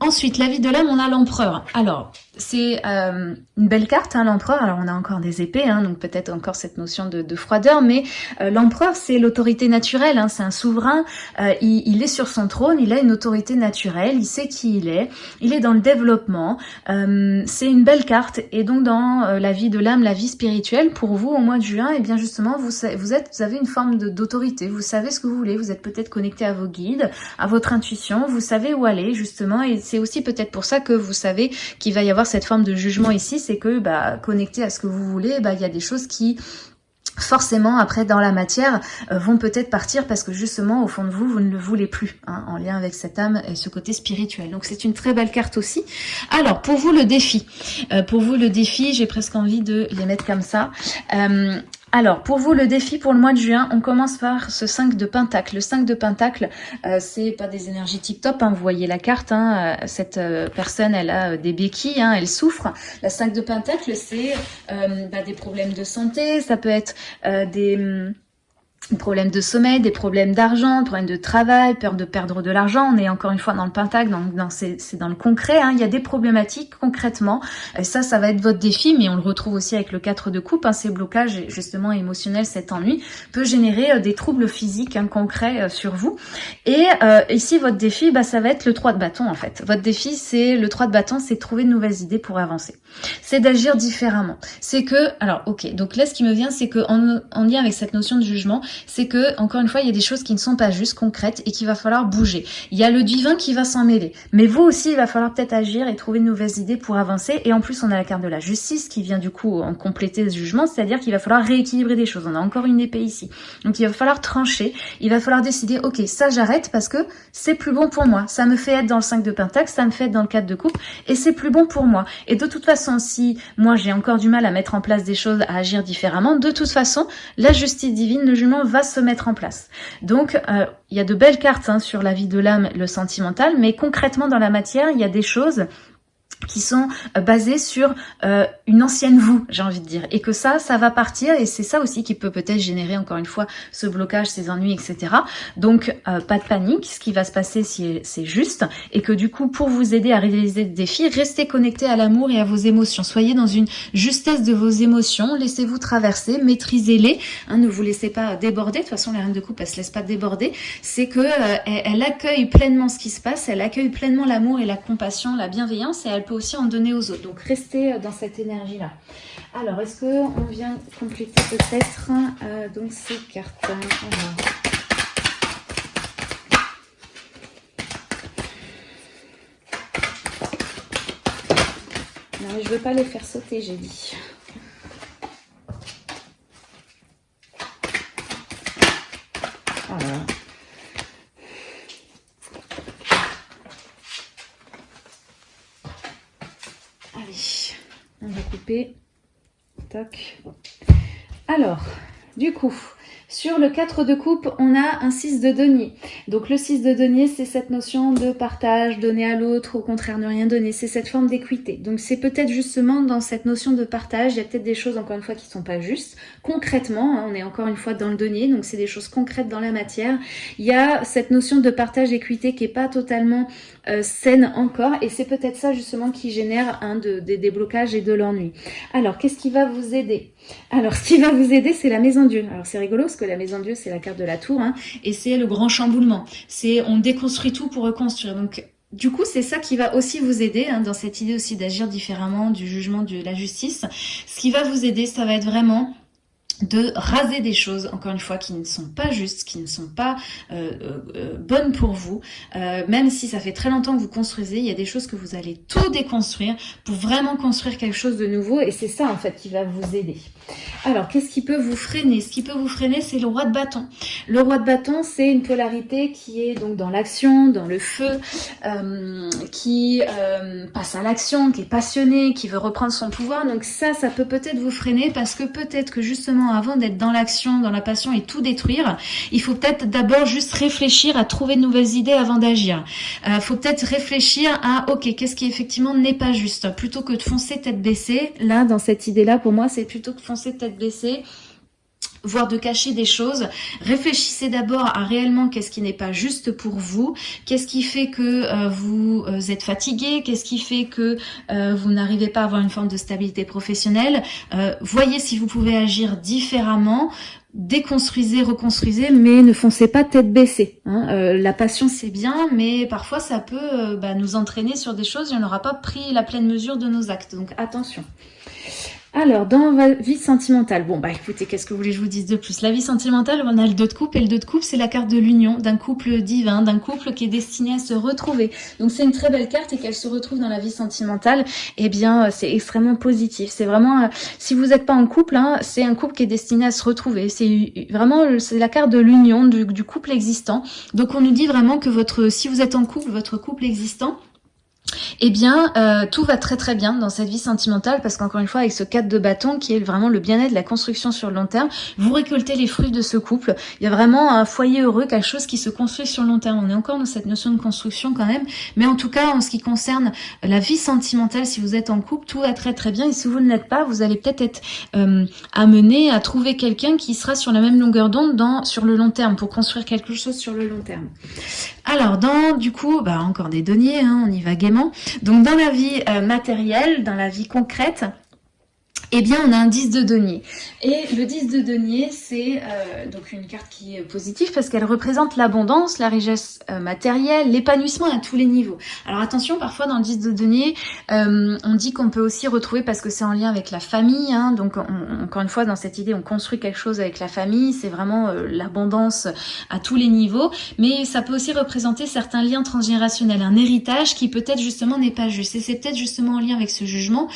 Ensuite la vie de l'âme on a l'empereur. Alors c'est euh, une belle carte, hein, l'empereur. Alors on a encore des épées, hein, donc peut-être encore cette notion de, de froideur, mais euh, l'empereur c'est l'autorité naturelle, hein, c'est un souverain, euh, il, est sur son trône, il a une autorité naturelle, il sait qui il est, il est dans le développement, c'est une belle carte, et donc dans la vie de l'âme, la vie spirituelle, pour vous au mois de juin, et eh bien justement vous, vous, êtes, vous avez une forme d'autorité, vous savez ce que vous voulez, vous êtes peut-être connecté à vos guides, à votre intuition, vous savez où aller justement, et c'est aussi peut-être pour ça que vous savez qu'il va y avoir cette forme de jugement ici, c'est que bah, connecté à ce que vous voulez, bah, il y a des choses qui forcément après dans la matière euh, vont peut-être partir parce que justement au fond de vous vous ne le voulez plus hein, en lien avec cette âme et ce côté spirituel. Donc c'est une très belle carte aussi. Alors pour vous le défi. Euh, pour vous le défi j'ai presque envie de les mettre comme ça. Euh, alors, pour vous, le défi pour le mois de juin, on commence par ce 5 de Pentacle. Le 5 de Pentacle, euh, c'est pas des énergies tip-top, hein, vous voyez la carte, hein, euh, cette euh, personne, elle a des béquilles, hein, elle souffre. La 5 de Pentacle, c'est bah, des problèmes de santé, ça peut être des hum, des problèmes de sommeil, des problèmes d'argent, des problèmes de travail, peur de perdre de l'argent. On est encore une fois dans le pentacle, donc dans, c'est dans le concret. Hein. Il y a des problématiques concrètement. Et ça, ça va être votre défi, mais on le retrouve aussi avec le 4 de coupe. Hein. Ces blocages justement émotionnels, cet ennui peut générer euh, des troubles physiques hein, concrets euh, sur vous. Et euh, ici, votre défi, bah, ça va être le 3 de bâton en fait. Votre défi, c'est le 3 de bâton, c'est trouver de nouvelles idées pour avancer. C'est d'agir différemment. C'est que, alors ok, donc là ce qui me vient, c'est que en lien avec cette notion de jugement, c'est que, encore une fois, il y a des choses qui ne sont pas juste concrètes et qu'il va falloir bouger. Il y a le divin qui va s'en mêler. Mais vous aussi, il va falloir peut-être agir et trouver de nouvelles idées pour avancer. Et en plus, on a la carte de la justice qui vient du coup en compléter ce jugement, c'est-à-dire qu'il va falloir rééquilibrer des choses. On a encore une épée ici. Donc il va falloir trancher. Il va falloir décider, ok, ça j'arrête parce que c'est plus bon pour moi. Ça me fait être dans le 5 de Pentacle, ça me fait être dans le 4 de coupe et c'est plus bon pour moi. Et de toute façon, si moi j'ai encore du mal à mettre en place des choses, à agir différemment, de toute façon, la justice divine, le jugement va se mettre en place. Donc, euh, il y a de belles cartes hein, sur la vie de l'âme, le sentimental, mais concrètement dans la matière, il y a des choses qui sont euh, basés sur euh, une ancienne vous, j'ai envie de dire. Et que ça, ça va partir et c'est ça aussi qui peut peut-être générer encore une fois ce blocage, ces ennuis, etc. Donc, euh, pas de panique, ce qui va se passer c'est juste et que du coup, pour vous aider à réaliser des défis, restez connecté à l'amour et à vos émotions. Soyez dans une justesse de vos émotions, laissez-vous traverser, maîtrisez-les, hein, ne vous laissez pas déborder. De toute façon, la reine de coupe, elle se laisse pas déborder. C'est que elle, accueille pleinement ce qui se passe, elle accueille pleinement l'amour et la compassion, la bienveillance et elle peut aussi en donner aux autres. Donc restez euh, dans cette énergie-là. Alors, est-ce qu'on vient compléter peut-être euh, donc ces cartes Non, mais je veux pas les faire sauter, j'ai dit. Voilà. On va couper. Toc. Alors, du coup, Sur le 4 de coupe, on a un 6 de denier. Donc le 6 de denier, c'est cette notion de partage, donner à l'autre, au contraire ne rien donner. C'est cette forme d'équité. Donc c'est peut-être justement dans cette notion de partage, il y a peut-être des choses encore une fois qui sont pas justes. Concrètement, hein, on est encore une fois dans le denier, donc c'est des choses concrètes dans la matière. Il y a cette notion de partage équité qui est pas totalement euh, saine encore et c'est peut-être ça justement qui génère des déblocages et de l'ennui. Alors qu'est-ce qui va vous aider? Alors, ce qui va vous aider, c'est la maison Dieu. Alors, c'est rigolo parce que la maison Dieu, c'est la carte de la tour, hein, et c'est le grand chamboulement. C'est on déconstruit tout pour reconstruire. Donc, du coup, c'est ça qui va aussi vous aider hein, dans cette idée aussi d'agir différemment du jugement de la justice. Ce qui va vous aider, ça va être vraiment de raser des choses, encore une fois, qui ne sont pas justes, qui ne sont pas euh, euh, euh, bonnes pour vous. même si ça fait très longtemps que vous construisez, il y a des choses que vous allez tout déconstruire pour vraiment construire quelque chose de nouveau. Et c'est ça, en fait, qui va vous aider. Alors, qu'est-ce qui peut vous freiner? Ce qui peut vous freiner, c'est le roi de bâton. Le roi de bâton, c'est une polarité qui est donc dans l'action, dans le feu, qui passe à l'action, qui est passionné, qui veut reprendre son pouvoir. Donc ça, ça peut peut-être vous freiner parce que peut-être que justement avant d'être dans l'action, dans la passion et tout détruire, il faut peut-être d'abord juste réfléchir à trouver de nouvelles idées avant d'agir. Il euh, faut peut-être réfléchir à, ok, qu'est-ce qui effectivement n'est pas juste? Plutôt que de foncer tête baissée, là, dans cette idée-là, pour moi, c'est plutôt que foncer tête baissée, voire de cacher des choses. Réfléchissez d'abord à réellement qu'est-ce qui n'est pas juste pour vous, qu'est-ce qui fait que euh, vous euh, êtes fatigué, qu'est-ce qui fait que euh, vous n'arrivez pas à avoir une forme de stabilité professionnelle? voyez si vous pouvez agir différemment déconstruisez, reconstruisez, mais ne foncez pas tête baissée. Hein. la passion c'est bien, mais parfois ça peut bah, nous entraîner sur des choses et on n'aura pas pris la pleine mesure de nos actes. Donc attention. Alors, dans la vie sentimentale, bon bah écoutez, qu'est-ce que vous voulez que je vous dise de plus? La vie sentimentale, on a le 2 de coupe, et le 2 de coupe, c'est la carte de l'union, d'un couple divin, d'un couple qui est destiné à se retrouver. Donc c'est une très belle carte, et qu'elle se retrouve dans la vie sentimentale, eh bien euh, c'est extrêmement positif. C'est vraiment, euh, si vous n'êtes pas en couple, hein, c'est un couple qui est destiné à se retrouver. C'est vraiment, c'est la carte de l'union, du, du couple existant. Donc on nous dit vraiment que votre, si vous êtes en couple, votre couple existant, eh bien, euh, tout va très très bien dans cette vie sentimentale parce qu'encore une fois, avec ce cadre de bâton qui est vraiment le bien-être, la construction sur le long terme, vous récoltez les fruits de ce couple. Il y a vraiment un foyer heureux, quelque chose qui se construit sur le long terme. On est encore dans cette notion de construction quand même, mais en tout cas, en ce qui concerne la vie sentimentale, si vous êtes en couple, tout va très très bien. Et si vous ne l'êtes pas, vous allez peut-être être, euh, amené à trouver quelqu'un qui sera sur la même longueur d'onde sur le long terme pour construire quelque chose sur le long terme. Alors, dans du coup, bah, encore des deniers, hein, on y va gaiement. Donc dans la vie euh, matérielle, dans la vie concrète, eh bien on a un 10 de denier. Et le 10 de denier, c'est euh, donc une carte qui est positive parce qu'elle représente l'abondance, la richesse euh, matérielle, l'épanouissement à tous les niveaux. Alors attention, parfois dans le 10 de denier, euh, on dit qu'on peut aussi retrouver, parce que c'est en lien avec la famille, hein, donc encore une fois dans cette idée, on construit quelque chose avec la famille, c'est vraiment l'abondance à tous les niveaux, mais ça peut aussi représenter certains liens transgénérationnels, un héritage qui peut-être justement n'est pas juste. Et c'est peut-être justement en lien avec ce jugement,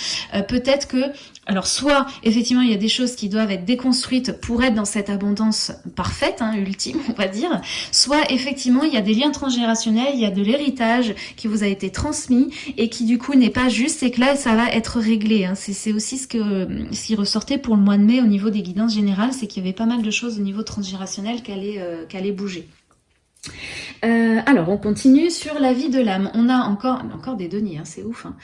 peut-être que alors soit effectivement il y a des choses qui doivent être déconstruites pour être dans cette abondance parfaite, hein, ultime on va dire, soit effectivement il y a des liens transgénérationnels, il y a de l'héritage qui vous a été transmis et qui du coup n'est pas juste et que là ça va être réglé. Hein. C'est aussi ce, que, ce qui ressortait pour le mois de mai au niveau des guidances générales, c'est qu'il y avait pas mal de choses au niveau transgénérationnel qui allaient, euh, allaient bouger. Euh, alors, on continue sur la vie de l'âme. On a encore, des deniers, hein, c'est ouf. Hein.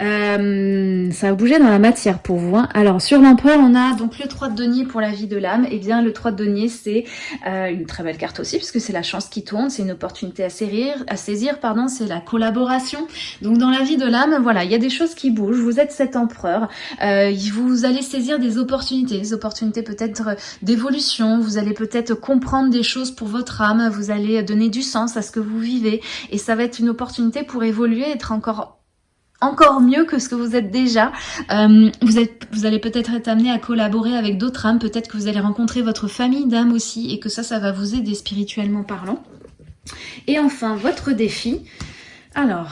Euh, ça a bougé dans la matière pour vous. Hein. Alors, sur l'empereur, on a donc le 3 de denier pour la vie de l'âme. Et eh bien, le 3 de denier, c'est euh, une très belle carte aussi, puisque c'est la chance qui tourne, c'est une opportunité à saisir, à saisir pardon, c'est la collaboration. Donc, dans la vie de l'âme, voilà, il y a des choses qui bougent. Vous êtes cet empereur. vous allez saisir des opportunités, des opportunités peut-être d'évolution. Vous allez peut-être comprendre des choses pour votre âme. Vous allez donner du sens à ce que vous vivez. Et ça va être une opportunité pour évoluer, être encore encore mieux que ce que vous êtes déjà. Euh, vous, vous allez peut-être être amené à collaborer avec d'autres âmes, peut-être que vous allez rencontrer votre famille d'âmes aussi et que ça, ça va vous aider spirituellement parlant. Et enfin, votre défi. Alors,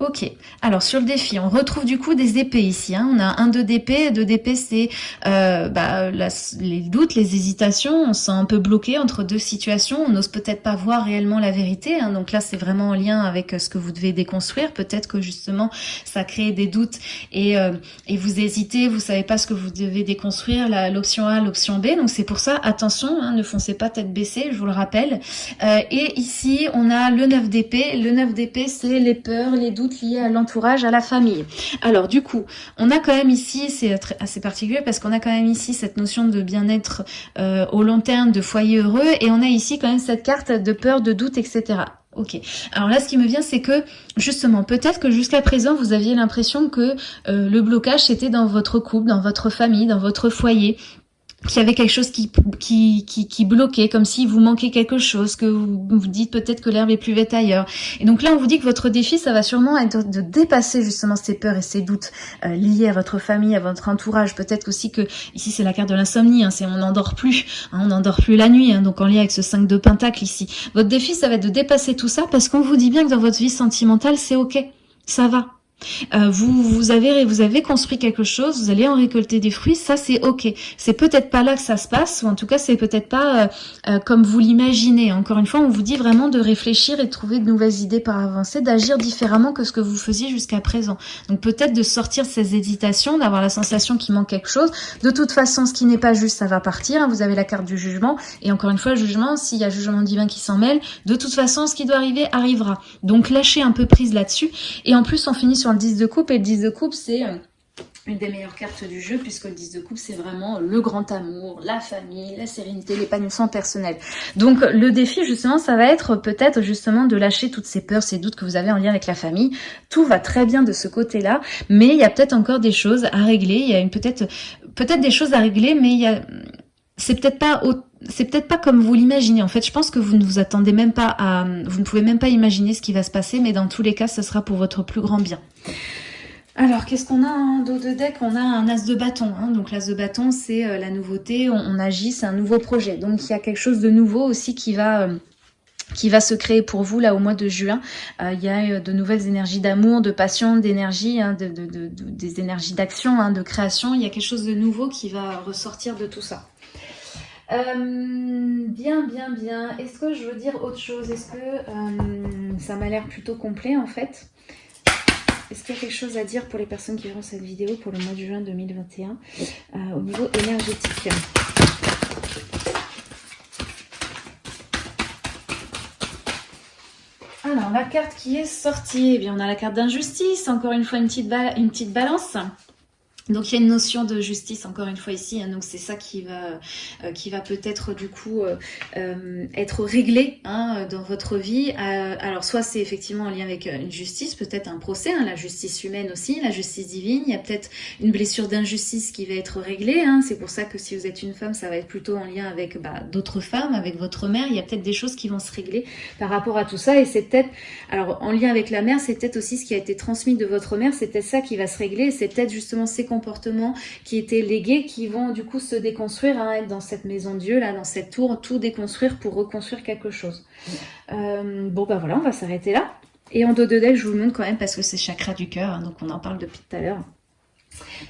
Ok, alors sur le défi, on retrouve du coup des épées ici. Hein. On a un 2 d'épée, 2 d'épée c'est euh, bah, les doutes, les hésitations, on se sent un peu bloqué entre deux situations, on n'ose peut-être pas voir réellement la vérité. Hein. Donc là c'est vraiment en lien avec euh, ce que vous devez déconstruire. Peut-être que justement ça crée des doutes et, euh, et vous hésitez, vous savez pas ce que vous devez déconstruire, l'option A, l'option B. Donc c'est pour ça, attention, hein, ne foncez pas tête baissée, je vous le rappelle. Euh, et ici on a le 9 d'épée. Le 9 d'épée c'est les peurs, les doutes liées à l'entourage, à la famille. Alors du coup, on a quand même ici, c'est assez particulier parce qu'on a quand même ici cette notion de bien-être euh, au long terme, de foyer heureux, et on a ici quand même cette carte de peur, de doute, etc. Ok. Alors là, ce qui me vient, c'est que justement, peut-être que jusqu'à présent, vous aviez l'impression que euh, le blocage c'était dans votre couple, dans votre famille, dans votre foyer, qu'il y avait quelque chose qui, qui, qui, bloquait, comme si vous manquait quelque chose, que vous vous dites peut-être que l'herbe est plus verte ailleurs. Et donc là, on vous dit que votre défi, ça va sûrement être de dépasser justement ces peurs et ces doutes euh, liés à votre famille, à votre entourage. Peut-être aussi que, ici c'est la carte de l'insomnie, hein, c'est on n'endort plus, hein, on n'endort plus la nuit, hein, donc en lien avec ce 5 de pentacle ici. Votre défi, ça va être de dépasser tout ça parce qu'on vous dit bien que dans votre vie sentimentale, c'est ok, ça va. Euh, vous, vous, avez, vous avez construit quelque chose, vous allez en récolter des fruits, ça c'est ok. C'est peut-être pas là que ça se passe, ou en tout cas c'est peut-être pas euh, euh, comme vous l'imaginez. Encore une fois, on vous dit vraiment de réfléchir et de trouver de nouvelles idées par avancer, d'agir différemment que ce que vous faisiez jusqu'à présent. Donc peut-être de sortir ces hésitations, d'avoir la sensation qu'il manque quelque chose. De toute façon, ce qui n'est pas juste, ça va partir. Hein. Vous avez la carte du jugement, et encore une fois, jugement, s'il y a jugement divin qui s'en mêle, de toute façon, ce qui doit arriver arrivera. Donc lâchez un peu prise là-dessus. Et en plus, on finit sur le 10 de coupe. Et le 10 de coupe, c'est euh, une des meilleures cartes du jeu, puisque le 10 de coupe, c'est vraiment le grand amour, la famille, la sérénité, l'épanouissement personnel. Donc, le défi, justement, ça va être peut-être, justement, de lâcher toutes ces peurs, ces doutes que vous avez en lien avec la famille. Tout va très bien de ce côté-là, mais il y a peut-être encore des choses à régler. Il y a peut-être peut-être des choses à régler, mais il y a... C'est peut-être pas c'est peut-être pas comme vous l'imaginez. En fait, je pense que vous ne vous attendez même pas à, vous ne pouvez même pas imaginer ce qui va se passer, mais dans tous les cas, ce sera pour votre plus grand bien. Alors, qu'est-ce qu'on a en dos de deck On a un as de bâton. Hein. Donc, l'as de bâton, c'est euh, la nouveauté. On, agit, c'est un nouveau projet. Donc, il y a quelque chose de nouveau aussi qui va... Euh, se créer pour vous là au mois de juin. Euh, il y a de nouvelles énergies d'amour, de passion, d'énergie, hein, de, des énergies d'action, hein, de création. Il y a quelque chose de nouveau qui va ressortir de tout ça. Bien, bien, bien. Est-ce que je veux dire autre chose? Est-ce que ça m'a l'air plutôt complet en fait? Est-ce qu'il y a quelque chose à dire pour les personnes qui verront cette vidéo pour le mois de juin 2021 euh, au niveau énergétique? Alors, la carte qui est sortie, eh bien, on a la carte d'injustice, encore une fois une petite balance. Donc il y a une notion de justice encore une fois ici, hein, donc c'est ça qui va euh, qui va peut-être du coup euh, euh, être réglé hein, dans votre vie. alors soit c'est effectivement en lien avec une justice, peut-être un procès, hein, la justice humaine aussi, la justice divine. Il y a peut-être une blessure d'injustice qui va être réglée. c'est pour ça que si vous êtes une femme, ça va être plutôt en lien avec bah, d'autres femmes, avec votre mère. Il y a peut-être des choses qui vont se régler par rapport à tout ça. Et c'est peut-être alors en lien avec la mère, c'est peut-être aussi ce qui a été transmis de votre mère. C'est peut-être ça qui va se régler. C'est peut-être justement ces comportements qui étaient légués qui vont du coup se déconstruire, hein, être dans cette maison de Dieu, là, dans cette tour, tout déconstruire pour reconstruire quelque chose. Euh, bon, bah voilà, on va s'arrêter là. Et en dos de deck, je vous le montre quand même parce que c'est chakra du cœur, hein, donc on en parle depuis tout à l'heure.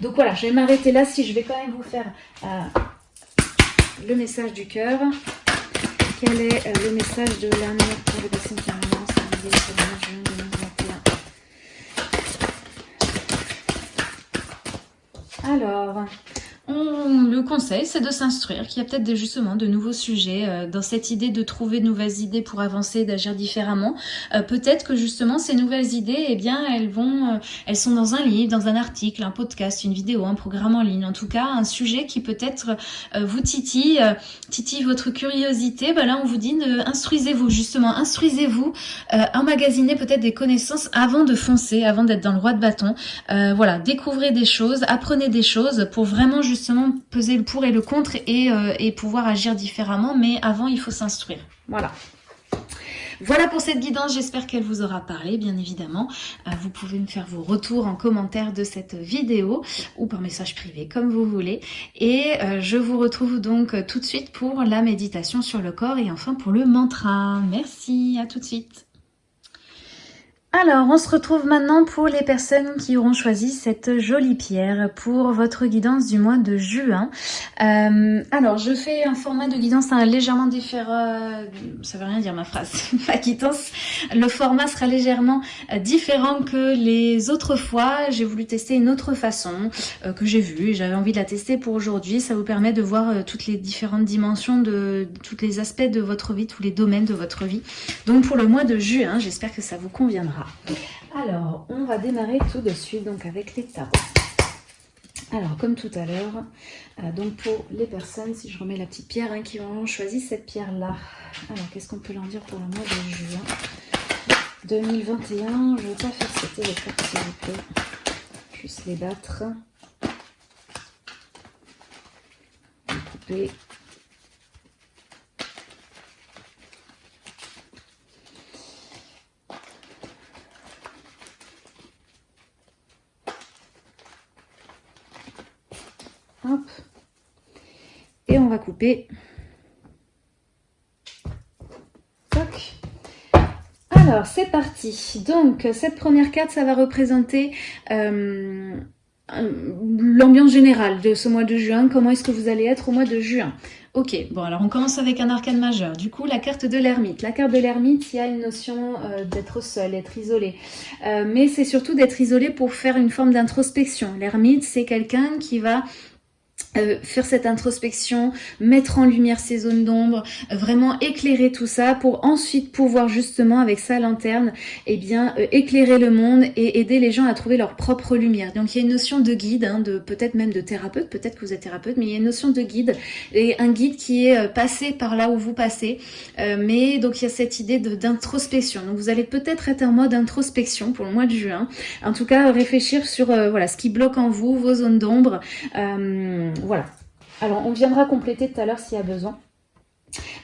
Donc voilà, je vais m'arrêter là. Si je vais quand même vous faire euh, le message du cœur. Quel est euh, le message de l'amour pour les personnes qui ont Alors, le conseil, c'est de s'instruire, qu'il y a peut-être justement de nouveaux sujets, euh, dans cette idée de trouver de nouvelles idées pour avancer, d'agir différemment. Euh, peut-être que justement ces nouvelles idées, eh bien, elles vont, euh, elles sont dans un livre, dans un article, un podcast, une vidéo, un programme en ligne. En tout cas, un sujet qui peut-être vous titille, titille votre curiosité. Ben là, on vous dit, instruisez-vous justement, instruisez-vous, emmagasinez peut-être des connaissances avant de foncer, avant d'être dans le roi de bâton. voilà, découvrez des choses, apprenez des choses pour vraiment peser le pour et le contre euh, et, pouvoir agir différemment. Mais avant, il faut s'instruire. Voilà. Voilà pour cette guidance, j'espère qu'elle vous aura parlé, bien évidemment. Euh, vous pouvez me faire vos retours en commentaire de cette vidéo ou par message privé, comme vous voulez. Et euh, je vous retrouve donc tout de suite pour la méditation sur le corps et enfin pour le mantra. Merci, à tout de suite. Alors, on se retrouve maintenant pour les personnes qui auront choisi cette jolie pierre pour votre guidance du mois de juin. Euh, alors, je fais un format de guidance légèrement différent. Ça veut rien dire ma phrase. <laughs> ma guidance, le format sera légèrement euh, différent que les autres fois. J'ai voulu tester une autre façon euh, que j'ai vue. J'avais envie de la tester pour aujourd'hui. Ça vous permet de voir toutes les différentes dimensions de tous les aspects de votre vie, tous les domaines de votre vie. Donc, pour le mois de juin, j'espère que ça vous conviendra. Alors, on va démarrer tout de suite donc avec les tarots. Alors, comme tout à l'heure, euh, donc pour les personnes, si je remets la petite pierre, hein, qui ont choisi cette pierre-là. Alors, qu'est-ce qu'on peut leur dire pour le mois de juin 2021, je ne vais pas faire sauter les cartes, s'il vous plaît. Juste les battre. Et on va couper. Alors, c'est parti. Donc, cette première carte, ça va représenter euh, l'ambiance générale de ce mois de juin. Comment est-ce que vous allez être au mois de juin? Ok, bon alors on commence avec un arcane majeur. Du coup, la carte de l'ermite. La carte de l'ermite, il y a une notion euh, d'être seul, d'être isolé. Euh, mais c'est surtout d'être isolé pour faire une forme d'introspection. L'ermite, c'est quelqu'un qui va euh, faire cette introspection, mettre en lumière ces zones d'ombre, euh, vraiment éclairer tout ça pour ensuite pouvoir justement avec sa lanterne, eh bien euh, éclairer le monde et aider les gens à trouver leur propre lumière. Donc il y a une notion de guide, hein, de peut-être même de thérapeute, peut-être que vous êtes thérapeute, mais il y a une notion de guide et un guide qui est passé par là où vous passez. mais donc il y a cette idée d'introspection. Donc vous allez peut-être être en mode introspection pour le mois de juin. En tout cas réfléchir sur voilà ce qui bloque en vous, vos zones d'ombre voilà. Alors, on viendra compléter tout à l'heure s'il y a besoin.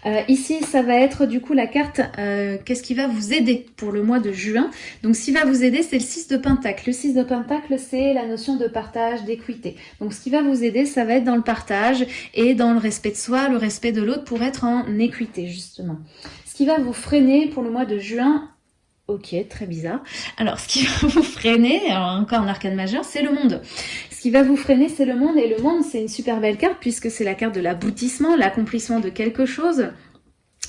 Euh, ici, ça va être du coup la carte euh, qu'est-ce qui va vous aider pour le mois de juin. Donc, ce qui va vous aider, c'est le 6 de Pentacle. Le 6 de Pentacle, c'est la notion de partage, d'équité. Donc, ce qui va vous aider, ça va être dans le partage et dans le respect de soi, le respect de l'autre pour être en équité, justement. Ce qui va vous freiner pour le mois de juin, Ok, très bizarre. Alors, ce qui <laughs> va vous freiner, encore en arcane majeur, c'est le monde. Ce qui va vous freiner, c'est le monde. Et le monde, c'est une super belle carte puisque c'est la carte de l'aboutissement, l'accomplissement de quelque chose.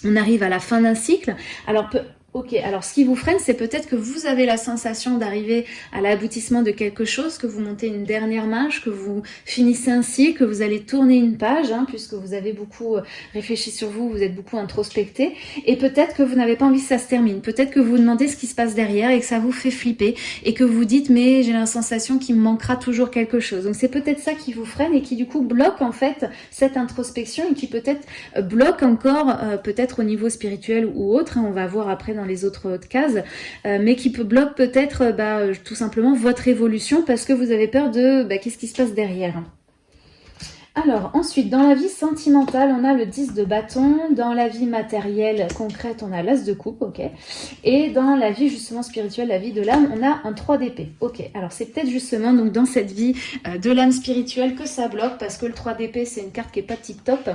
On arrive à la fin d'un cycle. Alors, Ok, alors ce qui vous freine, c'est peut-être que vous avez la sensation d'arriver à l'aboutissement de quelque chose, que vous montez une dernière marche, que vous finissez ainsi, que vous allez tourner une page, hein, puisque vous avez beaucoup euh, réfléchi sur vous, vous êtes beaucoup introspecté, et peut-être que vous n'avez pas envie que ça se termine, peut-être que vous vous demandez ce qui se passe derrière et que ça vous fait flipper, et que vous dites mais j'ai la sensation qu'il me manquera toujours quelque chose. Donc c'est peut-être ça qui vous freine et qui du coup bloque en fait cette introspection et qui peut-être euh, bloque encore euh, peut-être au niveau spirituel ou autre, hein, on va voir après dans les autres cases, euh, mais qui peut bloquer peut-être euh, bah, tout simplement votre évolution parce que vous avez peur de bah, qu'est-ce qui se passe derrière. Alors, ensuite, dans la vie sentimentale, on a le 10 de bâton. Dans la vie matérielle, concrète, on a l'as de coupe, ok. Et dans la vie, justement, spirituelle, la vie de l'âme, on a un 3 d'épée, ok. Alors, c'est peut-être justement donc dans cette vie euh, de l'âme spirituelle que ça bloque, parce que le 3 d'épée, c'est une carte qui est pas tip-top.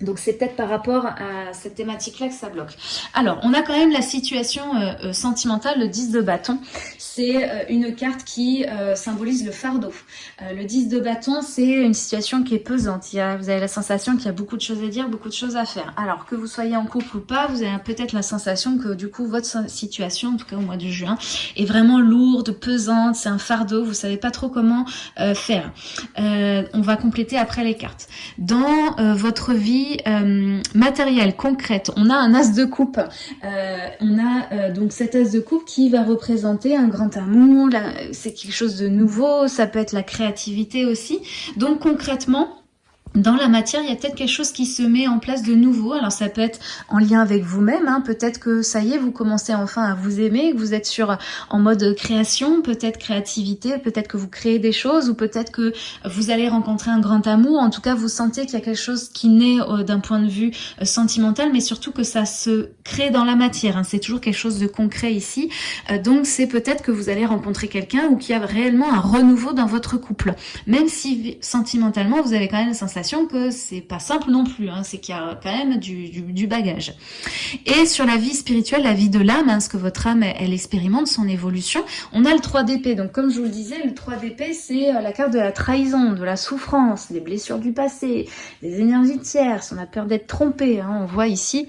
Donc c'est peut-être par rapport à cette thématique-là que ça bloque. Alors, on a quand même la situation euh, euh, sentimentale, le 10 de bâton. C'est euh, une carte qui symbolise le fardeau. le 10 de bâton, c'est une situation qui est pesante. Il y a, vous avez la sensation qu'il y a beaucoup de choses à dire, beaucoup de choses à faire. Alors, que vous soyez en couple ou pas, vous avez peut-être la sensation que du coup, votre situation, en tout cas au mois de juin, est vraiment lourde, pesante, c'est un fardeau, vous savez pas trop comment faire. on va compléter après les cartes. Dans votre vie, euh, matérielle, concrète. On a un as de coupe. Euh, on a euh, donc cet as de coupe qui va représenter un grand amour. C'est quelque chose de nouveau. Ça peut être la créativité aussi. Donc concrètement, dans la matière, il y a peut-être quelque chose qui se met en place de nouveau. Alors ça peut être en lien avec vous-même. Hein. Peut-être que ça y est, vous commencez enfin à vous aimer, que vous êtes sur en mode création, peut-être créativité, peut-être que vous créez des choses, ou peut-être que vous allez rencontrer un grand amour. En tout cas, vous sentez qu'il y a quelque chose qui naît euh, d'un point de vue euh, sentimental, mais surtout que ça se crée dans la matière. Hein. C'est toujours quelque chose de concret ici. Euh, donc c'est peut-être que vous allez rencontrer quelqu'un ou qu'il y a réellement un renouveau dans votre couple. Même si sentimentalement, vous avez quand même la sensation que c'est pas simple non plus, hein, c'est qu'il y a quand même du, bagage. Et sur la vie spirituelle, la vie de l'âme, hein, ce que votre âme, elle, expérimente, son évolution, on a le 3 d'épée. Donc comme je vous le disais, le 3 d'épée, c'est euh, la carte de la trahison, de la souffrance, des blessures du passé, des énergies tierces, on a peur d'être trompé, hein, on voit ici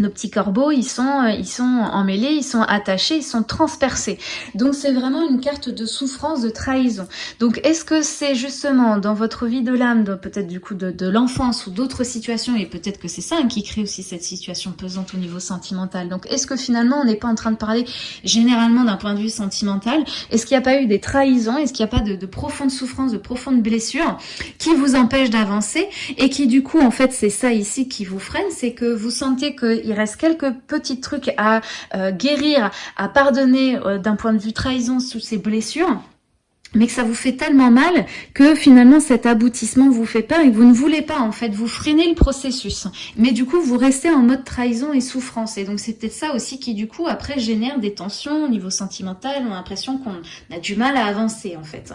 nos petits corbeaux, ils sont, euh, ils sont emmêlés, ils sont attachés, ils sont transpercés. Donc c'est vraiment une carte de souffrance, de trahison. Donc est-ce que c'est justement dans votre vie de l'âme, peut-être du coup de, l'enfance ou d'autres situations, et peut-être que c'est ça qui crée aussi cette situation pesante au niveau sentimental. Donc est-ce que finalement on n'est pas en train de parler généralement d'un point de vue sentimental? Est-ce qu'il n'y a pas eu des trahisons? Est-ce qu'il n'y a pas de, de profondes souffrances, de profondes blessures qui vous empêchent d'avancer? Et qui du coup en fait c'est ça ici qui vous freine, c'est que vous sentez que il reste quelques petits trucs à euh, guérir, à pardonner euh, d'un point de vue trahison sous ces blessures mais que ça vous fait tellement mal que finalement cet aboutissement vous fait peur et vous ne voulez pas en fait, vous freinez le processus. Mais du coup, vous restez en mode trahison et souffrance. Et donc c'est peut-être ça aussi qui du coup après génère des tensions au niveau sentimental, on a l'impression qu'on a du mal à avancer en fait.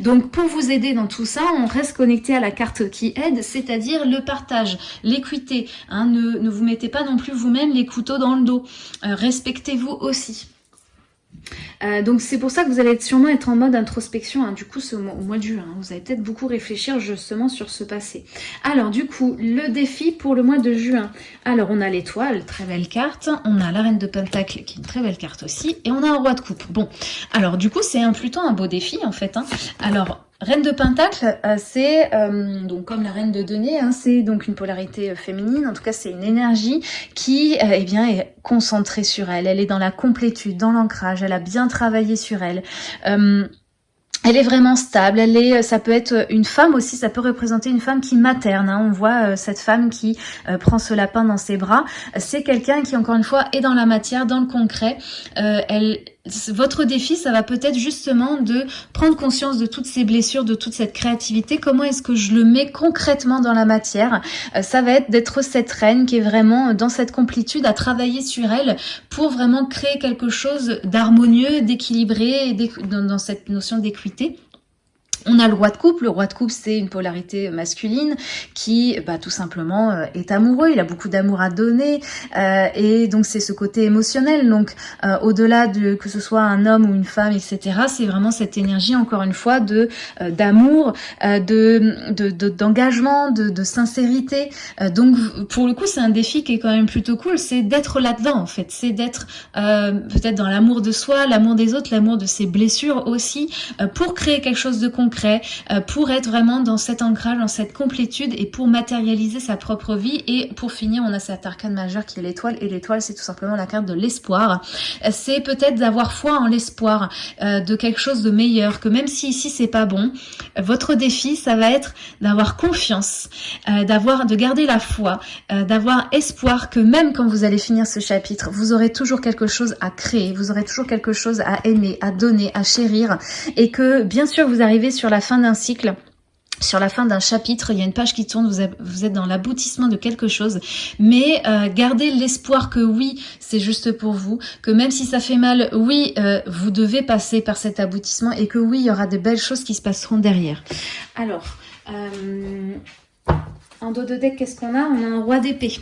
Donc pour vous aider dans tout ça, on reste connecté à la carte qui aide, c'est-à-dire le partage, l'équité. Hein, ne, ne vous mettez pas non plus vous-même les couteaux dans le dos. Euh, respectez-vous aussi. Euh, donc c'est pour ça que vous allez sûrement être en mode introspection, hein, du coup au mois de juin. Hein. vous allez peut-être beaucoup réfléchir justement sur ce passé. Alors du coup, le défi pour le mois de juin. Alors on a l'étoile, très belle carte. On a la reine de pentacle qui est une très belle carte aussi. Et on a un roi de coupe. Bon, alors du coup c'est plutôt un beau défi en fait. Hein. Alors Reine de Pentacle, euh, c'est euh, donc comme la Reine de Denier, hein, c'est donc une polarité euh, féminine. En tout cas, c'est une énergie qui, eh bien, est concentrée sur elle. Elle est dans la complétude, dans l'ancrage. Elle a bien travaillé sur elle elle est vraiment stable, elle est, ça peut être une femme aussi, ça peut représenter une femme qui materne. Hein. On voit cette femme qui prend ce lapin dans ses bras. C'est quelqu'un qui, encore une fois, est dans la matière, dans le concret. Elle, votre défi, ça va peut-être justement de prendre conscience de toutes ces blessures, de toute cette créativité. Comment est-ce que je le mets concrètement dans la matière Ça va être d'être cette reine qui est vraiment dans cette complétude, à travailler sur elle pour vraiment créer quelque chose d'harmonieux, d'équilibré, dans cette notion d'équité on a le roi de coupe. Le roi de coupe, c'est une polarité masculine qui, bah, tout simplement, euh, est amoureux. Il a beaucoup d'amour à donner. Euh, et donc, c'est ce côté émotionnel. Donc, euh, au-delà de que ce soit un homme ou une femme, etc., c'est vraiment cette énergie, encore une fois, d'amour, de d'engagement, de, de, sincérité. donc, pour le coup, c'est un défi qui est quand même plutôt cool. C'est d'être là-dedans, en fait. C'est d'être peut-être dans l'amour de soi, l'amour des autres, l'amour de ses blessures aussi, pour créer quelque chose de concret euh, pour être vraiment dans cet ancrage, dans cette complétude et pour matérialiser sa propre vie. Et pour finir, on a cet arcane majeur qui est l'étoile. Et l'étoile, c'est tout simplement la carte de l'espoir. Euh, c'est peut-être d'avoir foi en l'espoir euh, de quelque chose de meilleur, que même si ici c'est pas bon, votre défi, ça va être d'avoir confiance, d'avoir, de garder la foi, d'avoir espoir que même quand vous allez finir ce chapitre, vous aurez toujours quelque chose à créer, vous aurez toujours quelque chose à aimer, à donner, à chérir, et que bien sûr vous arrivez la fin d'un cycle sur la fin d'un chapitre, il y a une page qui tourne, vous êtes dans l'aboutissement de quelque chose, mais euh, gardez l'espoir que oui, c'est juste pour vous, que même si ça fait mal, oui, euh, vous devez passer par cet aboutissement et que oui, il y aura de belles choses qui se passeront derrière. Alors, euh, en dos de deck, qu'est-ce qu'on a? On a un roi d'épée.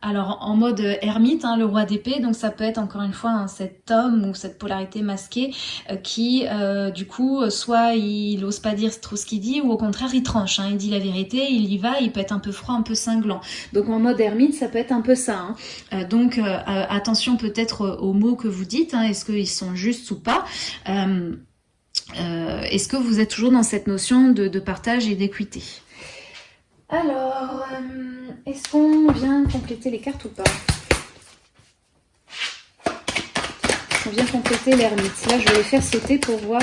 Alors en mode ermite, hein, le roi d'épée, donc ça peut être encore une fois hein, cet homme ou cette polarité masquée euh, qui euh, du coup soit il n'ose pas dire trop ce qu'il dit ou au contraire il tranche, hein, il dit la vérité, il y va, il peut être un peu froid, un peu cinglant. Donc en mode ermite ça peut être un peu ça. Euh, donc attention peut-être aux mots que vous dites, est-ce qu'ils sont justes ou pas? Est-ce que vous êtes toujours dans cette notion de partage et d'équité? Alors, euh, est-ce qu'on vient compléter les cartes ou pas? On vient compléter l'ermite. Là, je vais les faire sauter pour voir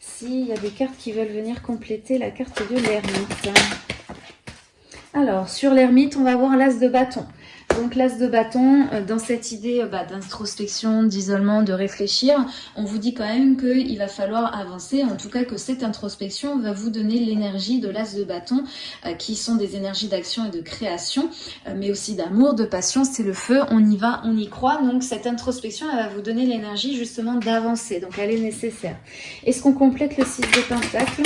s'il y a des cartes qui veulent venir compléter la carte de l'ermite. Alors, sur l'ermite, on va voir l'as de bâton. Donc l'as de bâton, euh, dans cette idée euh, bah, d'introspection, d'isolement, de réfléchir, on vous dit quand même qu'il va falloir avancer, en tout cas que cette introspection va vous donner l'énergie de l'as de bâton, euh, qui sont des énergies d'action et de création, mais aussi d'amour, de passion, c'est le feu, on y va, on y croit, donc cette introspection, elle va vous donner l'énergie justement d'avancer, donc elle est nécessaire. Est-ce qu'on complète le 6 de pentacle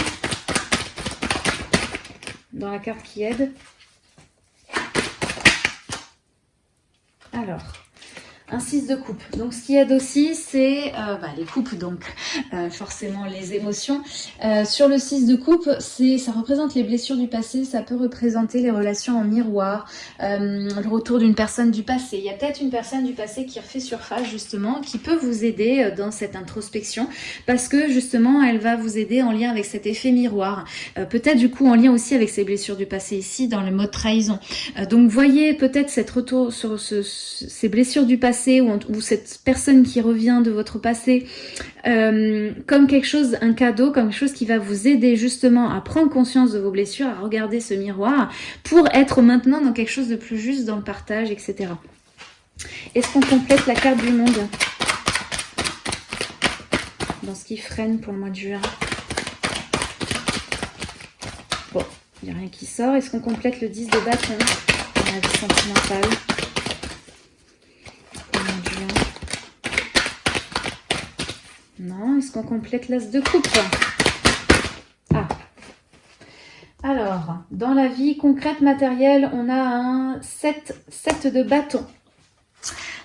dans la carte qui aide. Alors, un 6 de coupe. Donc ce qui aide aussi, c'est euh, bah, les coupes, donc euh, forcément les émotions. Euh, sur le 6 de coupe, ça représente les blessures du passé, ça peut représenter les relations en miroir, le retour d'une personne du passé. Il y a peut-être une personne du passé qui refait surface justement, qui peut vous aider dans cette introspection, parce que justement, elle va vous aider en lien avec cet effet miroir. peut-être du coup en lien aussi avec ces blessures du passé ici, dans le mode trahison. donc voyez peut-être cette retour sur ce, ces blessures du passé ou, cette personne qui revient de votre passé euh, comme quelque chose, un cadeau, comme quelque chose qui va vous aider justement à prendre conscience de vos blessures, à regarder ce miroir pour être maintenant dans quelque chose de plus juste dans le partage, etc. Est-ce qu'on complète la carte du monde? Dans ce qui freine pour le mois de juin Bon, il n'y a rien qui sort. Est-ce qu'on complète le 10 de bâton? Dans la vie sentimentale Non, est-ce qu'on complète l'as de coupe Ah Alors, dans la vie concrète matérielle, on a un 7, 7 de bâton.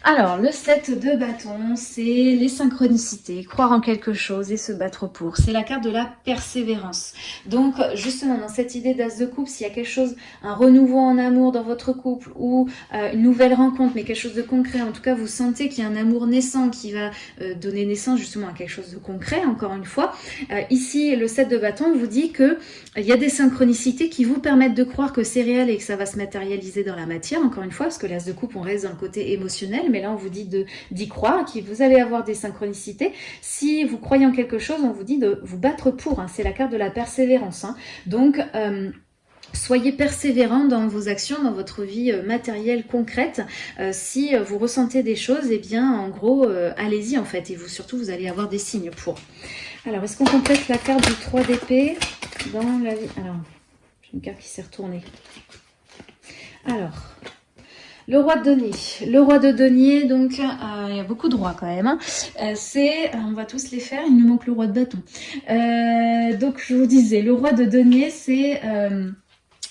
Alors, le 7 de bâton, c'est les synchronicités, croire en quelque chose et se battre pour. C'est la carte de la persévérance. Donc, justement, dans cette idée d'as de couple, s'il y a quelque chose, un renouveau en amour dans votre couple ou euh, une nouvelle rencontre, mais quelque chose de concret, en tout cas, vous sentez qu'il y a un amour naissant qui va euh, donner naissance justement à quelque chose de concret, encore une fois. Euh, ici, le 7 de bâton vous dit que il y a des synchronicités qui vous permettent de croire que c'est réel et que ça va se matérialiser dans la matière, encore une fois, parce que l'as de coupe, on reste dans le côté émotionnel, mais là on vous dit d'y croire, que vous allez avoir des synchronicités. Si vous croyez en quelque chose, on vous dit de vous battre pour. Hein. C'est la carte de la persévérance. Hein. Donc, euh, Soyez persévérant dans vos actions, dans votre vie euh, matérielle concrète. Euh, si vous ressentez des choses, eh bien, en gros, allez-y en fait. Et vous, surtout, vous allez avoir des signes pour. Alors, est-ce qu'on complète la carte du 3 d'épée dans la vie? Alors, j'ai une carte qui s'est retournée. Alors, le roi de denier. Le roi de denier, donc euh, il y a beaucoup de rois quand même. Hein. Euh, c'est, on va tous les faire, il nous manque le roi de bâton. Euh, donc je vous disais, le roi de denier, c'est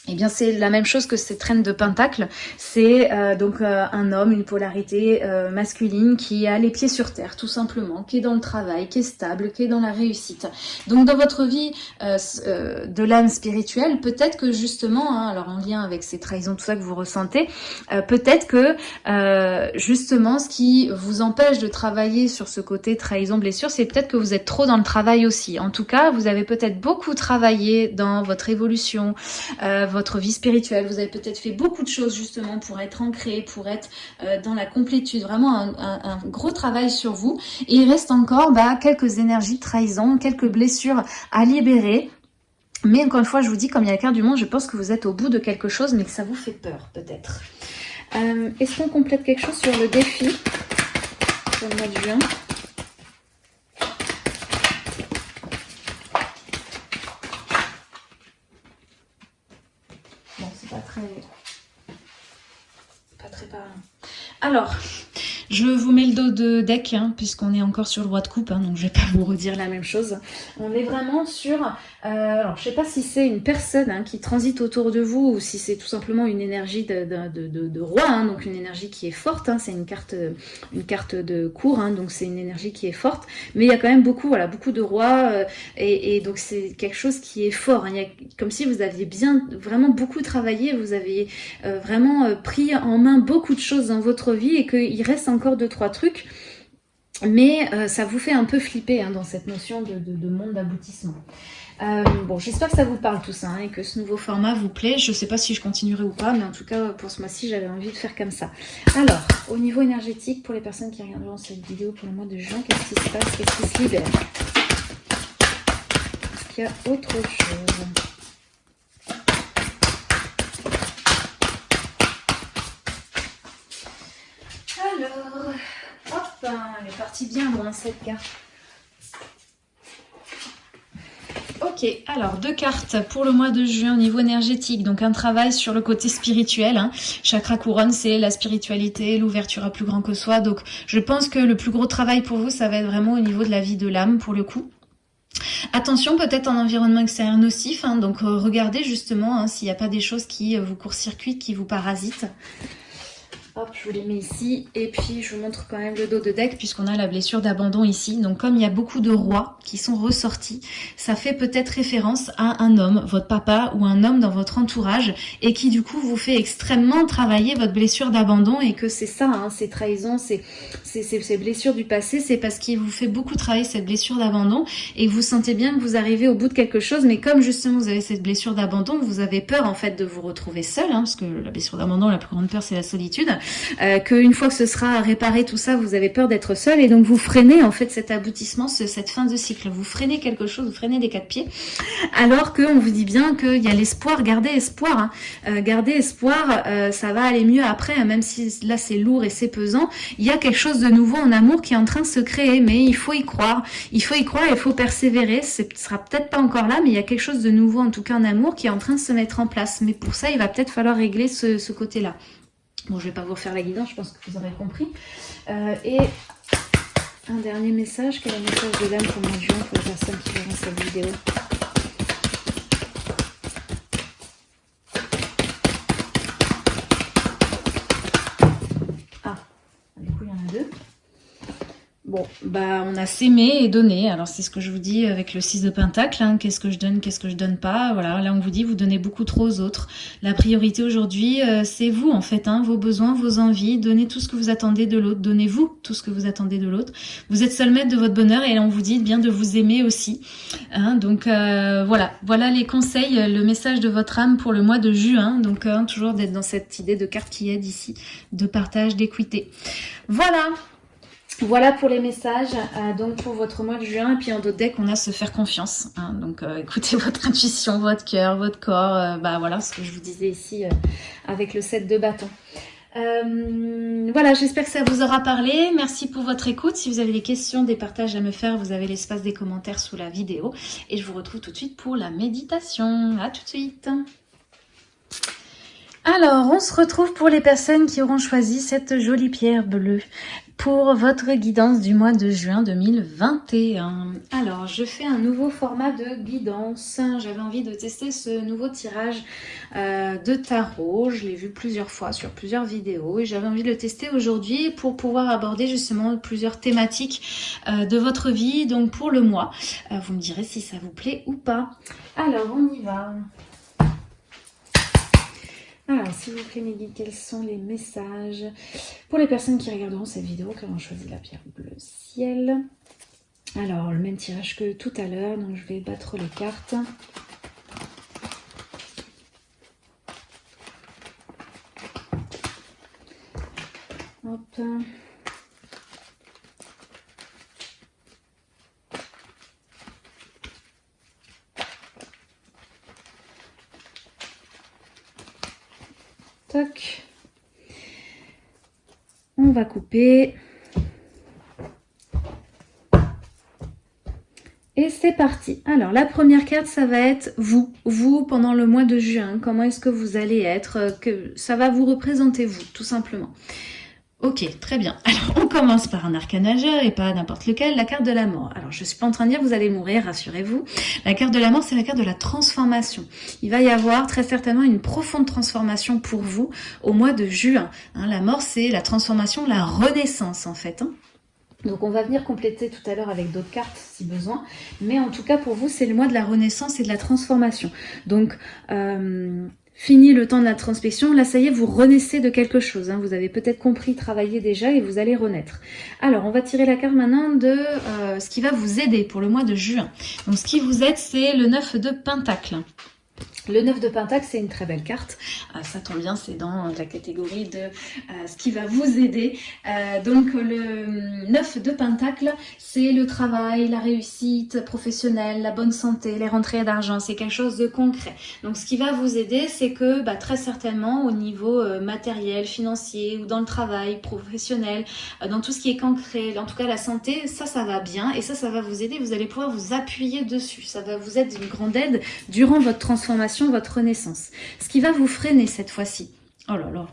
eh bien, c'est la même chose que cette reine de Pentacle. C'est euh, donc euh, un homme, une polarité euh, masculine qui a les pieds sur terre, tout simplement, qui est dans le travail, qui est stable, qui est dans la réussite. Donc, dans votre vie de l'âme spirituelle, peut-être que justement, hein, alors en lien avec ces trahisons, tout ça que vous ressentez, peut-être que justement, ce qui vous empêche de travailler sur ce côté trahison, blessure, c'est peut-être que vous êtes trop dans le travail aussi. En tout cas, vous avez peut-être beaucoup travaillé dans votre évolution votre vie spirituelle. Vous avez peut-être fait beaucoup de choses justement pour être ancré, pour être euh, dans la complétude. Vraiment un, gros travail sur vous. Et il reste encore bah, quelques énergies de trahison, quelques blessures à libérer. Mais encore une fois, je vous dis, comme il y a la carte du monde, je pense que vous êtes au bout de quelque chose, mais que ça vous fait peur peut-être. Euh, est-ce qu'on complète quelque chose sur le défi? Mois de juin Pas très parlant. Alors, je vous mets le dos de deck, hein, puisqu'on est encore sur le roi de coupe, hein, donc je vais pas vous redire la même chose. On est vraiment sur, euh, alors je sais pas si c'est une personne hein, qui transite autour de vous, ou si c'est tout simplement une énergie de, roi, donc une énergie qui est forte, c'est une carte, une carte de cours, donc c'est une énergie qui est forte, mais il y a quand même beaucoup, voilà, beaucoup de rois, euh, et, donc c'est quelque chose qui est fort, il y a, comme si vous aviez bien, vraiment beaucoup travaillé, vous aviez euh, vraiment pris en main beaucoup de choses dans votre vie, et qu'il reste encore deux, trois trucs. Mais ça vous fait un peu flipper hein, dans cette notion de, monde d'aboutissement. Euh, bon, j'espère que ça vous parle tout ça hein, et que ce nouveau format vous plaît. Je sais pas si je continuerai ou pas, mais en tout cas, pour ce mois-ci, j'avais envie de faire comme ça. Alors, au niveau énergétique, pour les personnes qui regarderont cette vidéo pour le mois de juin, qu'est-ce qui se passe Qu'est-ce qui se libère? Est-ce qu'il y a autre chose? Elle est partie bien loin cette carte. Ok, alors deux cartes pour le mois de juin au niveau énergétique. Donc un travail sur le côté spirituel. Hein. Chakra couronne, c'est la spiritualité, l'ouverture à plus grand que soi. Donc je pense que le plus gros travail pour vous, ça va être vraiment au niveau de la vie de l'âme pour le coup. Attention peut-être en environnement extérieur nocif, hein, donc euh, regardez justement hein, s'il n'y a pas des choses qui vous court-circuitent, qui vous parasitent. Hop, je vous les mets ici. Et puis, je vous montre quand même le dos de deck puisqu'on a la blessure d'abandon ici. Donc, comme il y a beaucoup de rois qui sont ressortis, ça fait peut-être référence à un homme, votre papa ou un homme dans votre entourage et qui, du coup, vous fait extrêmement travailler votre blessure d'abandon et que c'est ça, hein, ces trahisons, ces, blessures du passé, c'est parce qu'il vous fait beaucoup travailler cette blessure d'abandon et vous sentez bien que vous arrivez au bout de quelque chose. Mais comme, justement, vous avez cette blessure d'abandon, vous avez peur, en fait, de vous retrouver seul, hein, parce que la blessure d'abandon, la plus grande peur, c'est la solitude euh, qu'une fois que ce sera réparé tout ça, vous avez peur d'être seul et donc vous freinez en fait cet aboutissement, cette fin de cycle. Vous freinez quelque chose, vous freinez des quatre pieds, alors qu'on vous dit bien qu'il y a l'espoir, gardez espoir, hein. euh, gardez espoir, euh, ça va aller mieux après, hein, même si là c'est lourd et c'est pesant, il y a quelque chose de nouveau en amour qui est en train de se créer, mais il faut y croire, il faut y croire, il faut persévérer, ce sera peut-être pas encore là, mais il y a quelque chose de nouveau en tout cas en amour qui est en train de se mettre en place, mais pour ça il va peut-être falloir régler ce, ce côté-là. Bon, je vais pas vous refaire la guidance, je pense que vous aurez compris. Euh, et un dernier message, quel est le message de l'âme pour moi juin pour les personnes qui verront cette vidéo Ah, du coup il y en a deux. Bon, bah on a s'aimer et donné. Alors c'est ce que je vous dis avec le 6 de Pentacle. Hein. Qu'est-ce que je donne, qu'est-ce que je donne pas? Voilà, là on vous dit vous donnez beaucoup trop aux autres. La priorité aujourd'hui, euh, c'est vous en fait, hein, vos besoins, vos envies. Donnez tout ce que vous attendez de l'autre. Donnez-vous tout ce que vous attendez de l'autre. Vous êtes seul maître de votre bonheur et là on vous dit bien de vous aimer aussi. Hein. donc euh, voilà, voilà les conseils, le message de votre âme pour le mois de juin. Donc hein, toujours d'être dans cette idée de carte qui aide ici, de partage, d'équité. Voilà, voilà pour les messages, euh, donc pour votre mois de juin. Et puis en d'autres decks, on a se faire confiance. Hein. donc euh, écoutez <laughs> votre intuition, votre cœur, votre corps. Euh, bah voilà ce que je vous disais ici avec le set de bâton. voilà, j'espère que ça vous aura parlé. Merci pour votre écoute. Si vous avez des questions, des partages à me faire, vous avez l'espace des commentaires sous la vidéo. Et je vous retrouve tout de suite pour la méditation. À tout de suite alors, on se retrouve pour les personnes qui auront choisi cette jolie pierre bleue pour votre guidance du mois de juin 2021. Alors, je fais un nouveau format de guidance. J'avais envie de tester ce nouveau tirage euh, de tarot. Je l'ai vu plusieurs fois sur plusieurs vidéos et j'avais envie de le tester aujourd'hui pour pouvoir aborder justement plusieurs thématiques euh, de votre vie, donc pour le mois. Euh, vous me direz si ça vous plaît ou pas. Alors, on y va. Alors, s'il vous plaît, guides, quels sont les messages pour les personnes qui regarderont cette vidéo, qui ont choisi la pierre bleu ciel? Alors, le même tirage que tout à l'heure, donc je vais battre les cartes. Hop. On va couper. Et c'est parti. Alors, la première carte, ça va être vous. Vous, pendant le mois de juin. Comment est-ce que vous allez être que Ça va vous représenter vous, tout simplement. Ok, très bien. Alors, on commence par un arcane majeur et pas n'importe lequel, la carte de la mort. Alors, je suis pas en train de dire vous allez mourir, rassurez-vous. La carte de la mort, c'est la carte de la transformation. Il va y avoir très certainement une profonde transformation pour vous au mois de juin. Hein, la mort, c'est la transformation, la renaissance, en fait. Hein. Donc on va venir compléter tout à l'heure avec d'autres cartes si besoin. Mais en tout cas pour vous, c'est le mois de la renaissance et de la transformation. Donc euh, Fini le temps de la transmission, là ça y est, vous renaissez de quelque chose. Hein. Vous avez peut-être compris, travailler déjà et vous allez renaître. Alors, on va tirer la carte maintenant de euh, ce qui va vous aider pour le mois de juin. Donc, ce qui vous aide, c'est le 9 de Pentacle. Le 9 de Pentacle, c'est une très belle carte. Euh, ça tombe bien, c'est dans la catégorie de euh, ce qui va vous aider. Euh, donc le 9 de Pentacle, c'est le travail, la réussite professionnelle, la bonne santé, les rentrées d'argent. C'est quelque chose de concret. Donc ce qui va vous aider, c'est que bah, très certainement au niveau matériel, financier ou dans le travail professionnel, dans tout ce qui est concret, en tout cas la santé, ça, ça va bien. Et ça, ça va vous aider. Vous allez pouvoir vous appuyer dessus. Ça va vous être une grande aide durant votre transformation votre renaissance. Ce qui va vous freiner cette fois-ci, Oh là là.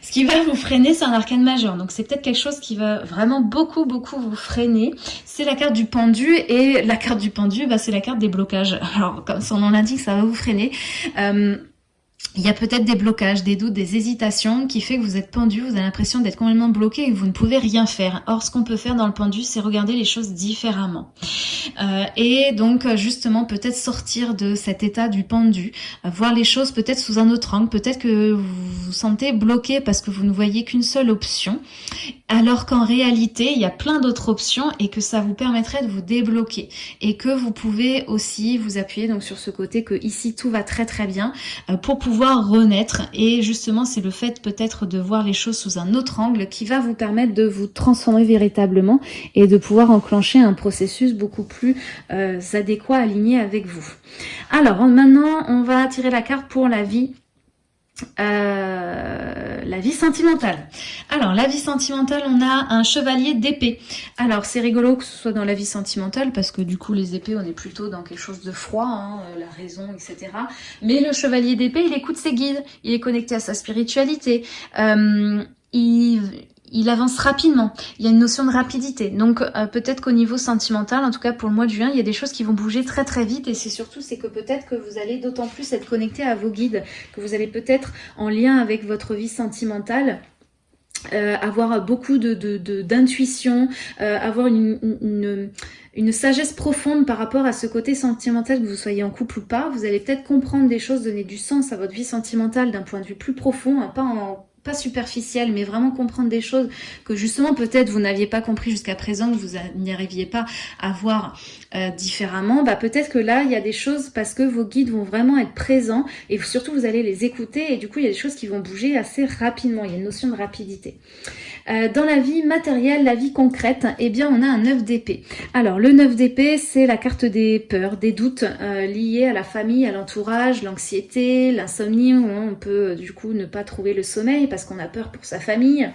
Ce qui va vous freiner, c'est un arcane majeur. Donc c'est peut-être quelque chose qui va vraiment beaucoup, beaucoup vous freiner. C'est la carte du pendu. Et la carte du pendu, bah, c'est la carte des blocages. Alors, comme son nom l'indique, ça va vous freiner. Euh, il y a peut-être des blocages, des doutes, des hésitations qui fait que vous êtes pendu, vous avez l'impression d'être complètement bloqué et que vous ne pouvez rien faire. Or, ce qu'on peut faire dans le pendu, c'est regarder les choses différemment. Euh, et donc, justement, peut-être sortir de cet état du pendu, euh, voir les choses peut-être sous un autre angle, peut-être que vous vous sentez bloqué parce que vous ne voyez qu'une seule option, alors qu'en réalité, il y a plein d'autres options et que ça vous permettrait de vous débloquer. Et que vous pouvez aussi vous appuyer donc sur ce côté que ici, tout va très très bien euh, pour pouvoir renaître et justement c'est le fait peut-être de voir les choses sous un autre angle qui va vous permettre de vous transformer véritablement et de pouvoir enclencher un processus beaucoup plus euh, adéquat, aligné avec vous. Alors maintenant on va tirer la carte pour la vie euh, la vie sentimentale. Alors, la vie sentimentale, on a un chevalier d'épée. Alors, c'est rigolo que ce soit dans la vie sentimentale, parce que du coup, les épées, on est plutôt dans quelque chose de froid, hein, euh, la raison, etc. Mais le chevalier d'épée, il écoute ses guides, il est connecté à sa spiritualité. Euh, il avance rapidement. Il y a une notion de rapidité. Donc euh, peut-être qu'au niveau sentimental, en tout cas pour le mois de juin, il y a des choses qui vont bouger très très vite et c'est surtout c'est que peut-être que vous allez d'autant plus être connecté à vos guides, que vous allez peut-être en lien avec votre vie sentimentale euh, avoir beaucoup de d'intuition, euh, avoir une, une, sagesse profonde par rapport à ce côté sentimental, que vous soyez en couple ou pas. Vous allez peut-être comprendre des choses, donner du sens à votre vie sentimentale d'un point de vue plus profond, hein, pas en pas superficielle, mais vraiment comprendre des choses que justement peut-être vous n'aviez pas compris jusqu'à présent, que vous n'y arriviez pas à voir euh, différemment, bah peut-être que là il y a des choses parce que vos guides vont vraiment être présents et surtout vous allez les écouter et du coup il y a des choses qui vont bouger assez rapidement, il y a une notion de rapidité. Euh, dans la vie matérielle, la vie concrète, eh bien on a un 9 d'épée. Alors le 9 d'épée, c'est la carte des peurs, des doutes euh, liés à la famille, à l'entourage, l'anxiété, l'insomnie, où on peut du coup ne pas trouver le sommeil parce qu'on a peur pour sa famille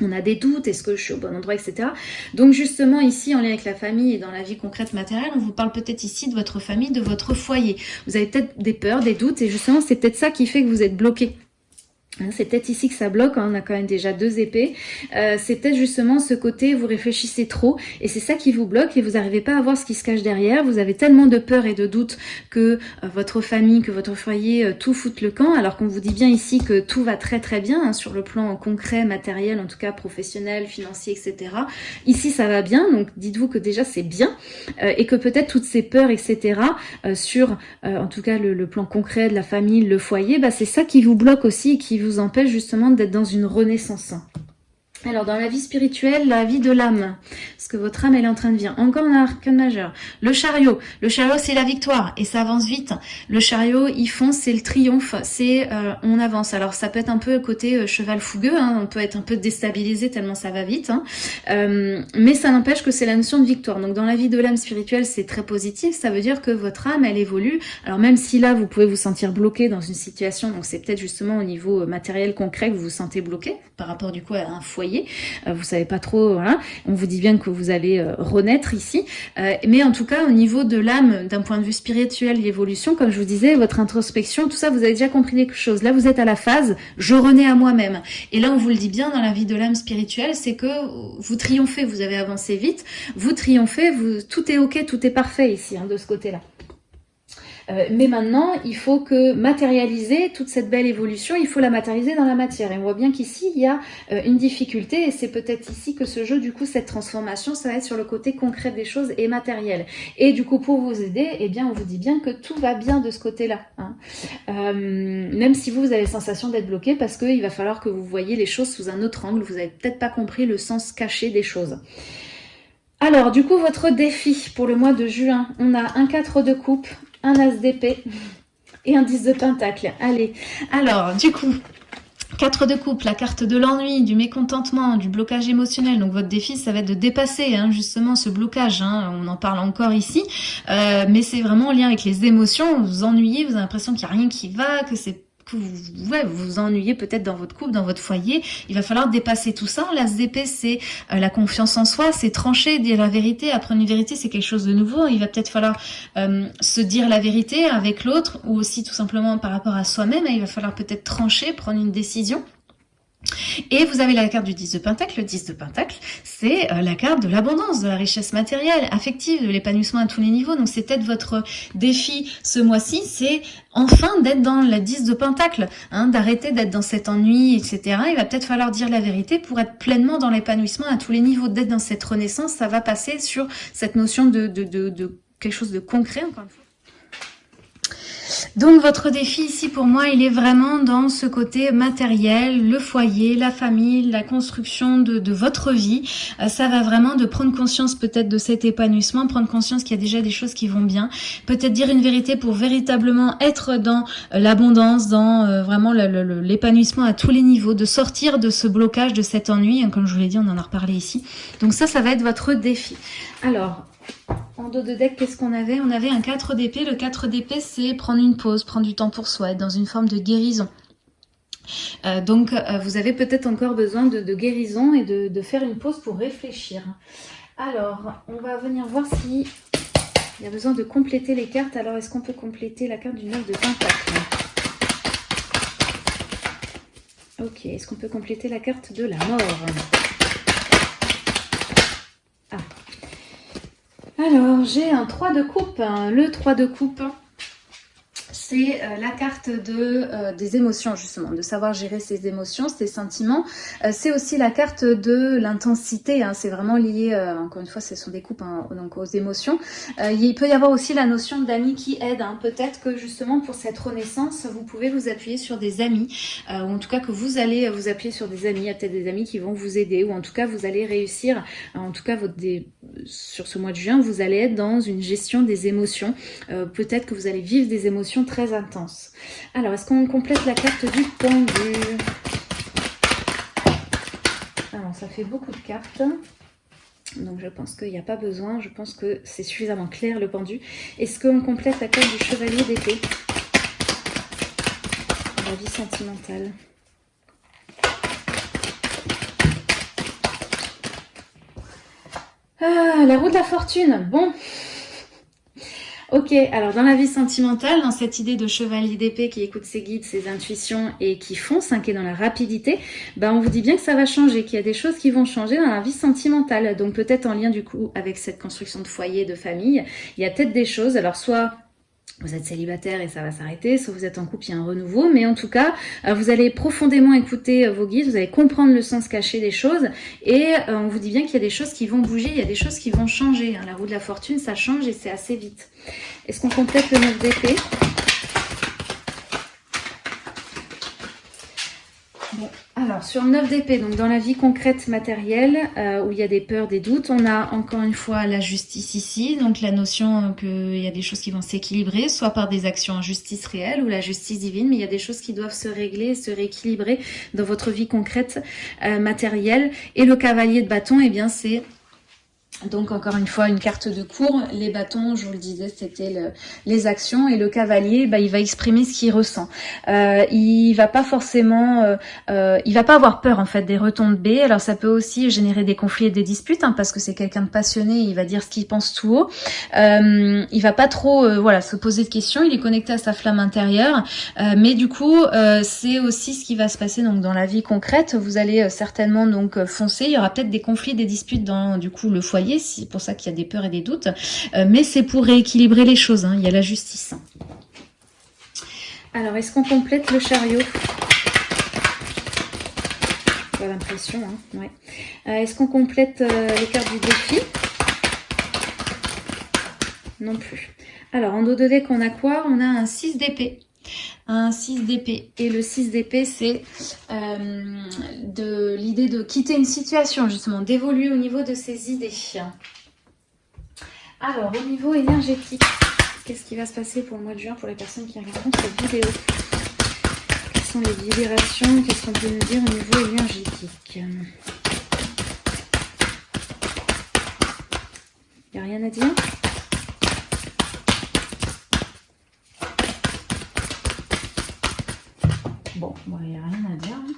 on a des doutes, est-ce que je suis au bon endroit, etc. Donc justement ici, en lien avec la famille et dans la vie concrète matérielle, on vous parle peut-être ici de votre famille, de votre foyer. Vous avez peut-être des peurs, des doutes, et justement c'est peut-être ça qui fait que vous êtes bloqué. Hein, c'est peut-être ici que ça bloque, hein, on a quand même déjà deux épées. Euh, c'est peut-être justement ce côté, vous réfléchissez trop et c'est ça qui vous bloque et vous n'arrivez pas à voir ce qui se cache derrière. Vous avez tellement de peur et de doute que euh, votre famille, que votre foyer, euh, tout fout le camp, alors qu'on vous dit bien ici que tout va très très bien hein, sur le plan concret, matériel, en tout cas professionnel, financier, etc. Ici ça va bien, donc dites-vous que déjà c'est bien et que peut-être toutes ces peurs, etc. sur en tout cas le, plan concret de la famille, le foyer, bah, c'est ça qui vous bloque aussi et qui vous vous empêche justement d'être dans une renaissance. Alors dans la vie spirituelle, la vie de l'âme, parce que votre âme elle est en train de vivre. Encore un arcane majeur. Le chariot, le chariot c'est la victoire et ça avance vite. Le chariot il fonce, c'est le triomphe, c'est euh, on avance. Alors ça peut être un peu côté euh, cheval fougueux, hein. on peut être un peu déstabilisé tellement ça va vite, hein. euh, mais ça n'empêche que c'est la notion de victoire. Donc dans la vie de l'âme spirituelle c'est très positif, ça veut dire que votre âme elle évolue. Alors même si là vous pouvez vous sentir bloqué dans une situation, donc c'est peut-être justement au niveau matériel concret que vous vous sentez bloqué par rapport du coup à un foyer euh, vous savez pas trop, voilà. On vous dit bien que vous allez euh, renaître ici. Euh, mais en tout cas, au niveau de l'âme, d'un point de vue spirituel, l'évolution, comme je vous disais, votre introspection, tout ça, vous avez déjà compris quelque chose. Là, vous êtes à la phase, je renais à moi-même. Et là, on vous le dit bien dans la vie de l'âme spirituelle, c'est que vous triomphez, vous avez avancé vite, vous triomphez, vous, tout est ok, tout est parfait ici, hein, de ce côté-là. Euh, mais maintenant, il faut que matérialiser toute cette belle évolution, il faut la matérialiser dans la matière. Et on voit bien qu'ici, il y a euh, une difficulté et c'est peut-être ici que ce jeu, du coup, cette transformation, ça va être sur le côté concret des choses et matériel. Et du coup, pour vous aider, eh bien, on vous dit bien que tout va bien de ce côté-là. Hein. Euh, même si vous, vous avez la sensation d'être bloqué parce qu'il va falloir que vous voyez les choses sous un autre angle. Vous n'avez peut-être pas compris le sens caché des choses. Alors, du coup, votre défi pour le mois de juin, on a un 4 de coupe, un as d'épée et un 10 de pentacle. Allez, alors du coup, 4 de coupe, la carte de l'ennui, du mécontentement, du blocage émotionnel. Donc votre défi, ça va être de dépasser hein, justement ce blocage. Hein. On en parle encore ici. Euh, mais c'est vraiment en lien avec les émotions. Vous vous ennuyez, vous avez l'impression qu'il n'y a rien qui va, que c'est vous, vous ennuyez peut-être dans votre couple, dans votre foyer. Il va falloir dépasser tout ça. La SDP, c'est euh, la confiance en soi, c'est trancher, dire la vérité. Apprendre une vérité, c'est quelque chose de nouveau. Il va peut-être falloir euh, se dire la vérité avec l'autre ou aussi tout simplement par rapport à soi-même. Il va falloir peut-être trancher, prendre une décision. Et vous avez la carte du 10 de Pentacle. Le 10 de Pentacle, c'est euh, la carte de l'abondance, de la richesse matérielle, affective, de l'épanouissement à tous les niveaux. Donc c'est peut-être votre défi ce mois-ci, c'est enfin d'être dans la 10 de Pentacle, hein, d'arrêter d'être dans cet ennui, etc. Il va peut-être falloir dire la vérité pour être pleinement dans l'épanouissement à tous les niveaux, d'être dans cette renaissance. Ça va passer sur cette notion de, de, quelque chose de concret, encore une fois. Donc votre défi ici pour moi, il est vraiment dans ce côté matériel, le foyer, la famille, la construction de, de votre vie. Euh, ça va vraiment de prendre conscience peut-être de cet épanouissement, prendre conscience qu'il y a déjà des choses qui vont bien. Peut-être dire une vérité pour véritablement être dans euh, l'abondance, dans euh, vraiment l'épanouissement à tous les niveaux, de sortir de ce blocage, de cet ennui. Comme je vous l'ai dit, on en a reparlé ici. Donc ça, ça va être votre défi. Alors, en dos de deck, qu'est-ce qu'on avait? On avait un 4 d'épée. Le 4 d'épée, c'est prendre une pause, prendre du temps pour soi, être dans une forme de guérison. Euh, donc, euh, vous avez peut-être encore besoin de, guérison et de, faire une pause pour réfléchir. Alors, on va venir voir si il y a besoin de compléter les cartes. Alors, est-ce qu'on peut compléter la carte du 9 de Pentacle Ok, est-ce qu'on peut compléter la carte de la mort? Alors, j'ai un 3 de coupe. Le 3 de coupe, c'est euh, la carte euh, des émotions justement, de savoir gérer ses émotions, ses sentiments. Euh, c'est aussi la carte de l'intensité, hein. c'est vraiment lié, encore une fois, ce sont des coupes hein, donc aux émotions. il peut y avoir aussi la notion d'amis qui aident. Hein. Peut-être que justement pour cette renaissance, vous pouvez vous appuyer sur des amis, ou en tout cas que vous allez vous appuyer sur des amis, il y a peut-être des amis qui vont vous aider, ou en tout cas vous allez réussir, en tout cas votre, sur ce mois de juin, vous allez être dans une gestion des émotions. peut-être que vous allez vivre des émotions très intense. Alors, est-ce qu'on complète la carte du pendu? Alors, ça fait beaucoup de cartes. Donc je pense qu'il n'y a pas besoin, je pense que c'est suffisamment clair le pendu. Est-ce qu'on complète la carte du chevalier d'épée La vie sentimentale. Ah, la roue de la fortune. Bon, Ok, alors dans la vie sentimentale, dans cette idée de chevalier d'épée qui écoute ses guides, ses intuitions et qui fonce, hein, qui est dans la rapidité, ben on vous dit bien que ça va changer, qu'il y a des choses qui vont changer dans la vie sentimentale. Donc peut-être en lien du coup avec cette construction de foyer, de famille, il y a peut-être des choses, alors soit vous êtes célibataire et ça va s'arrêter, soit vous êtes en couple, il y a un renouveau, mais en tout cas, euh, vous allez profondément écouter euh, vos guides, vous allez comprendre le sens caché des choses, et euh, on vous dit bien qu'il y a des choses qui vont bouger, il y a des choses qui vont changer. Hein. La roue de la fortune, ça change et c'est assez vite. Est-ce qu'on complète le 9 d'épée Alors, sur le 9 d'épée, donc dans la vie concrète matérielle, euh, où il y a des peurs, des doutes, on a encore une fois la justice ici, donc la notion qu'il y a des choses qui vont s'équilibrer, soit par des actions en justice réelle ou la justice divine, mais il y a des choses qui doivent se régler, se rééquilibrer dans votre vie concrète euh, matérielle. Et le cavalier de bâton, eh bien c'est donc encore une fois une carte de cours, les bâtons, je vous le disais, c'était les actions et le cavalier, bah, il va exprimer ce qu'il ressent. Euh, il va pas forcément, euh, euh, il va pas avoir peur en fait des retombées. Alors ça peut aussi générer des conflits et des disputes hein, parce que c'est quelqu'un de passionné, il va dire ce qu'il pense tout haut. Euh, il va pas trop, euh, voilà, se poser de questions. Il est connecté à sa flamme intérieure, euh, mais du coup c'est aussi ce qui va se passer donc dans la vie concrète. Vous allez certainement donc foncer. Il y aura peut-être des conflits, des disputes dans du coup le foyer c'est pour ça qu'il y a des peurs et des doutes, euh, mais c'est pour rééquilibrer les choses, hein. il y a la justice. Alors, est-ce qu'on complète le chariot? Pas l'impression, hein. Euh, est-ce qu'on complète euh, les cartes du défi? Non plus. Alors, en dos de deck, on a quoi? On a un 6 d'épée un 6 d'épée. Et le 6 d'épée, c'est euh, de l'idée de quitter une situation, justement, d'évoluer au niveau de ses idées. Alors, au niveau énergétique, qu'est-ce qui va se passer pour le mois de juin pour les personnes qui regardent cette vidéo? Quelles sont les vibrations Qu'est-ce qu'on peut nous dire au niveau énergétique? Il n'y a rien à dire bon, il n'y a rien à dire. Hein.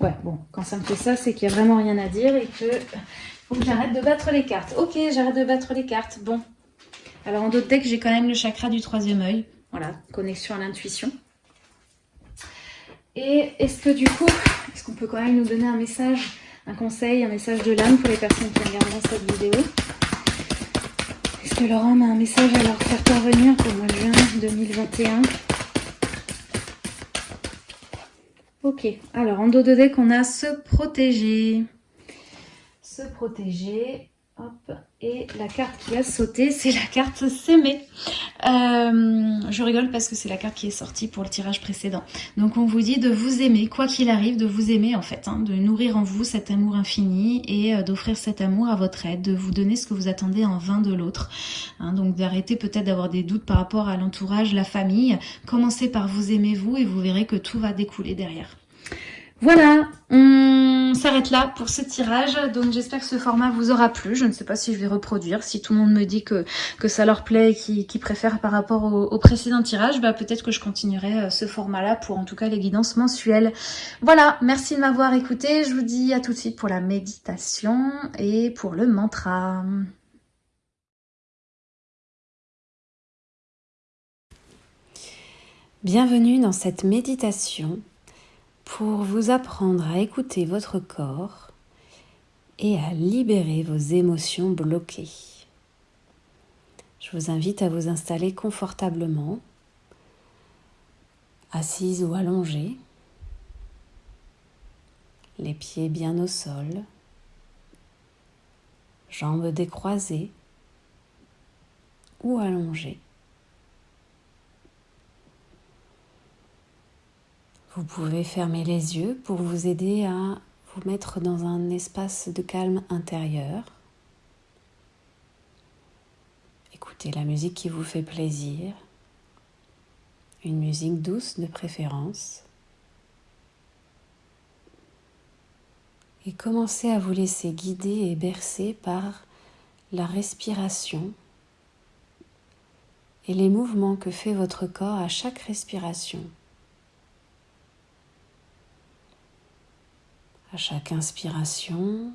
Ouais, bon, quand ça me fait ça, c'est qu'il n'y a vraiment rien à dire et que faut que j'arrête de battre les cartes. Ok, j'arrête de battre les cartes. Bon. Alors en d'autres decks, j'ai quand même le chakra du troisième œil. Voilà, connexion à l'intuition. Et est-ce que du coup, est-ce qu'on peut quand même nous donner un message, un conseil, un message de l'âme pour les personnes qui regardent cette vidéo? Est-ce que Laurent a un message à leur faire parvenir pour le mois de juin 2021 Ok, alors en dos de deck, on a se protéger. Se protéger. Et la carte qui a sauté, c'est la carte s'aimer. Euh, je rigole parce que c'est la carte qui est sortie pour le tirage précédent. Donc on vous dit de vous aimer, quoi qu'il arrive, de vous aimer en fait, hein, de nourrir en vous cet amour infini et euh, d'offrir cet amour à votre aide, de vous donner ce que vous attendez en vain de l'autre. Hein, donc d'arrêter peut-être d'avoir des doutes par rapport à l'entourage, la famille. Commencez par vous aimer vous et vous verrez que tout va découler derrière. Voilà, on s'arrête là pour ce tirage. Donc j'espère que ce format vous aura plu. Je ne sais pas si je vais reproduire. Si tout le monde me dit que, ça leur plaît et qu'ils préfèrent par rapport au, précédent tirage, bah peut-être que je continuerai euh, ce format-là pour en tout cas les guidances mensuelles. Voilà, merci de m'avoir écouté. Je vous dis à tout de suite pour la méditation et pour le mantra. Bienvenue dans cette méditation pour vous apprendre à écouter votre corps et à libérer vos émotions bloquées. Je vous invite à vous installer confortablement, assise ou allongée, les pieds bien au sol, jambes décroisées ou allongées. Vous pouvez fermer les yeux pour vous aider à vous mettre dans un espace de calme intérieur. Écoutez la musique qui vous fait plaisir, une musique douce de préférence. Et commencez à vous laisser guider et bercer par la respiration et les mouvements que fait votre corps à chaque respiration. Chaque inspiration,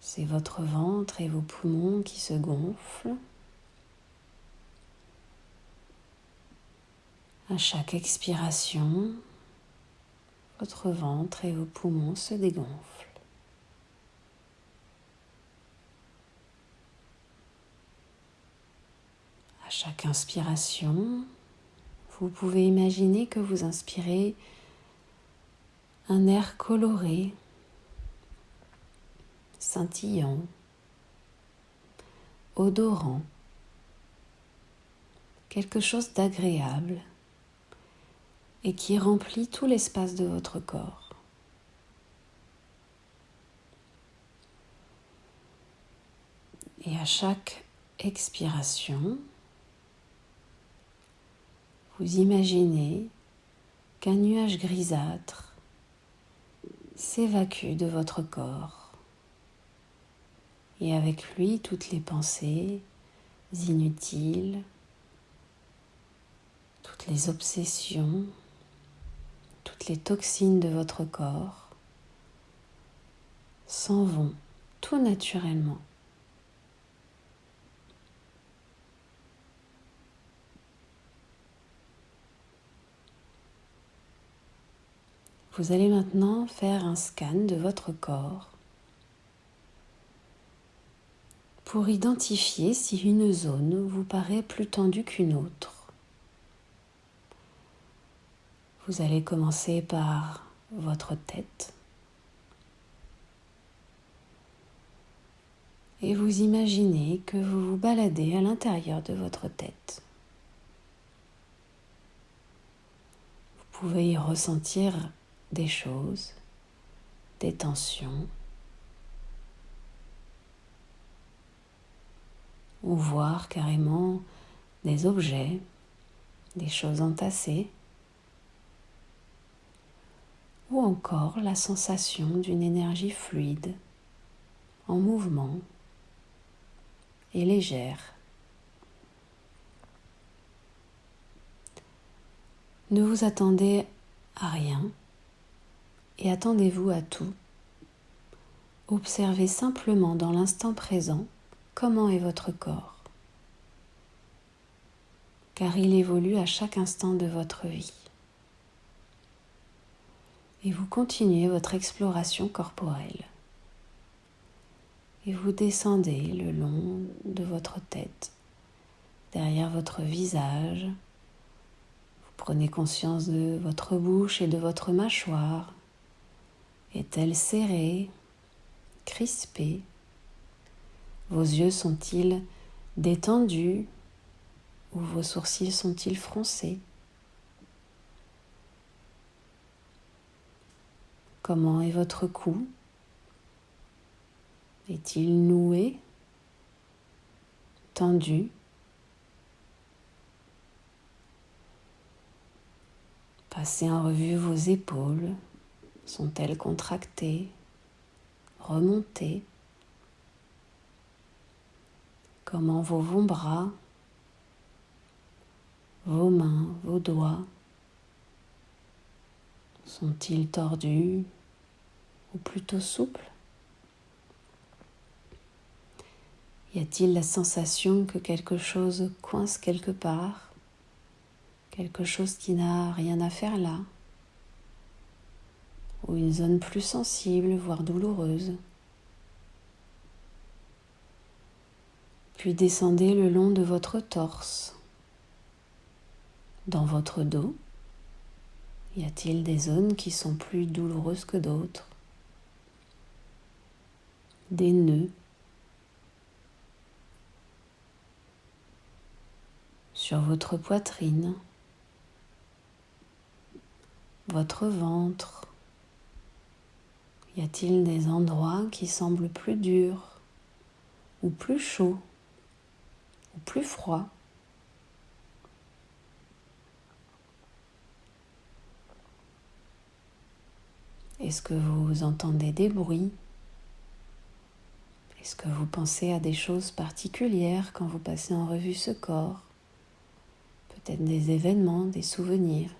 c'est votre ventre et vos poumons qui se gonflent. À chaque expiration, votre ventre et vos poumons se dégonflent. À chaque inspiration, vous pouvez imaginer que vous inspirez un air coloré scintillant, odorant, quelque chose d'agréable et qui remplit tout l'espace de votre corps. Et à chaque expiration, vous imaginez qu'un nuage grisâtre s'évacue de votre corps et avec lui toutes les pensées inutiles, toutes les obsessions, toutes les toxines de votre corps s'en vont tout naturellement. Vous allez maintenant faire un scan de votre corps pour identifier si une zone vous paraît plus tendue qu'une autre. Vous allez commencer par votre tête et vous imaginez que vous vous baladez à l'intérieur de votre tête. Vous pouvez y ressentir des choses, des tensions, ou voir carrément des objets, des choses entassées, ou encore la sensation d'une énergie fluide, en mouvement et légère. Ne vous attendez à rien et attendez-vous à tout. Observez simplement dans l'instant présent comment est votre corps, car il évolue à chaque instant de votre vie. Et vous continuez votre exploration corporelle. Et vous descendez le long de votre tête, derrière votre visage. Vous prenez conscience de votre bouche et de votre mâchoire. Est-elle serrée crispés Vos yeux sont-ils détendus ou vos sourcils sont-ils froncés? Comment est votre cou? Est-il noué Tendu? Passez en revue vos épaules. Sont-elles contractées remonter. Comment vos, vos bras, vos mains, vos doigts sont-ils tordus ou plutôt souples? Y a-t-il la sensation que quelque chose coince quelque part Quelque chose qui n'a rien à faire là ou une zone plus sensible, voire douloureuse? Puis descendez le long de votre torse. Dans votre dos, y a-t-il des zones qui sont plus douloureuses que d'autres? Des nœuds. Sur votre poitrine, votre ventre, y a-t-il des endroits qui semblent plus durs ou plus chauds? Plus froids Est-ce que vous entendez des bruits? Est-ce que vous pensez à des choses particulières quand vous passez en revue ce corps? Peut-être des événements, des souvenirs.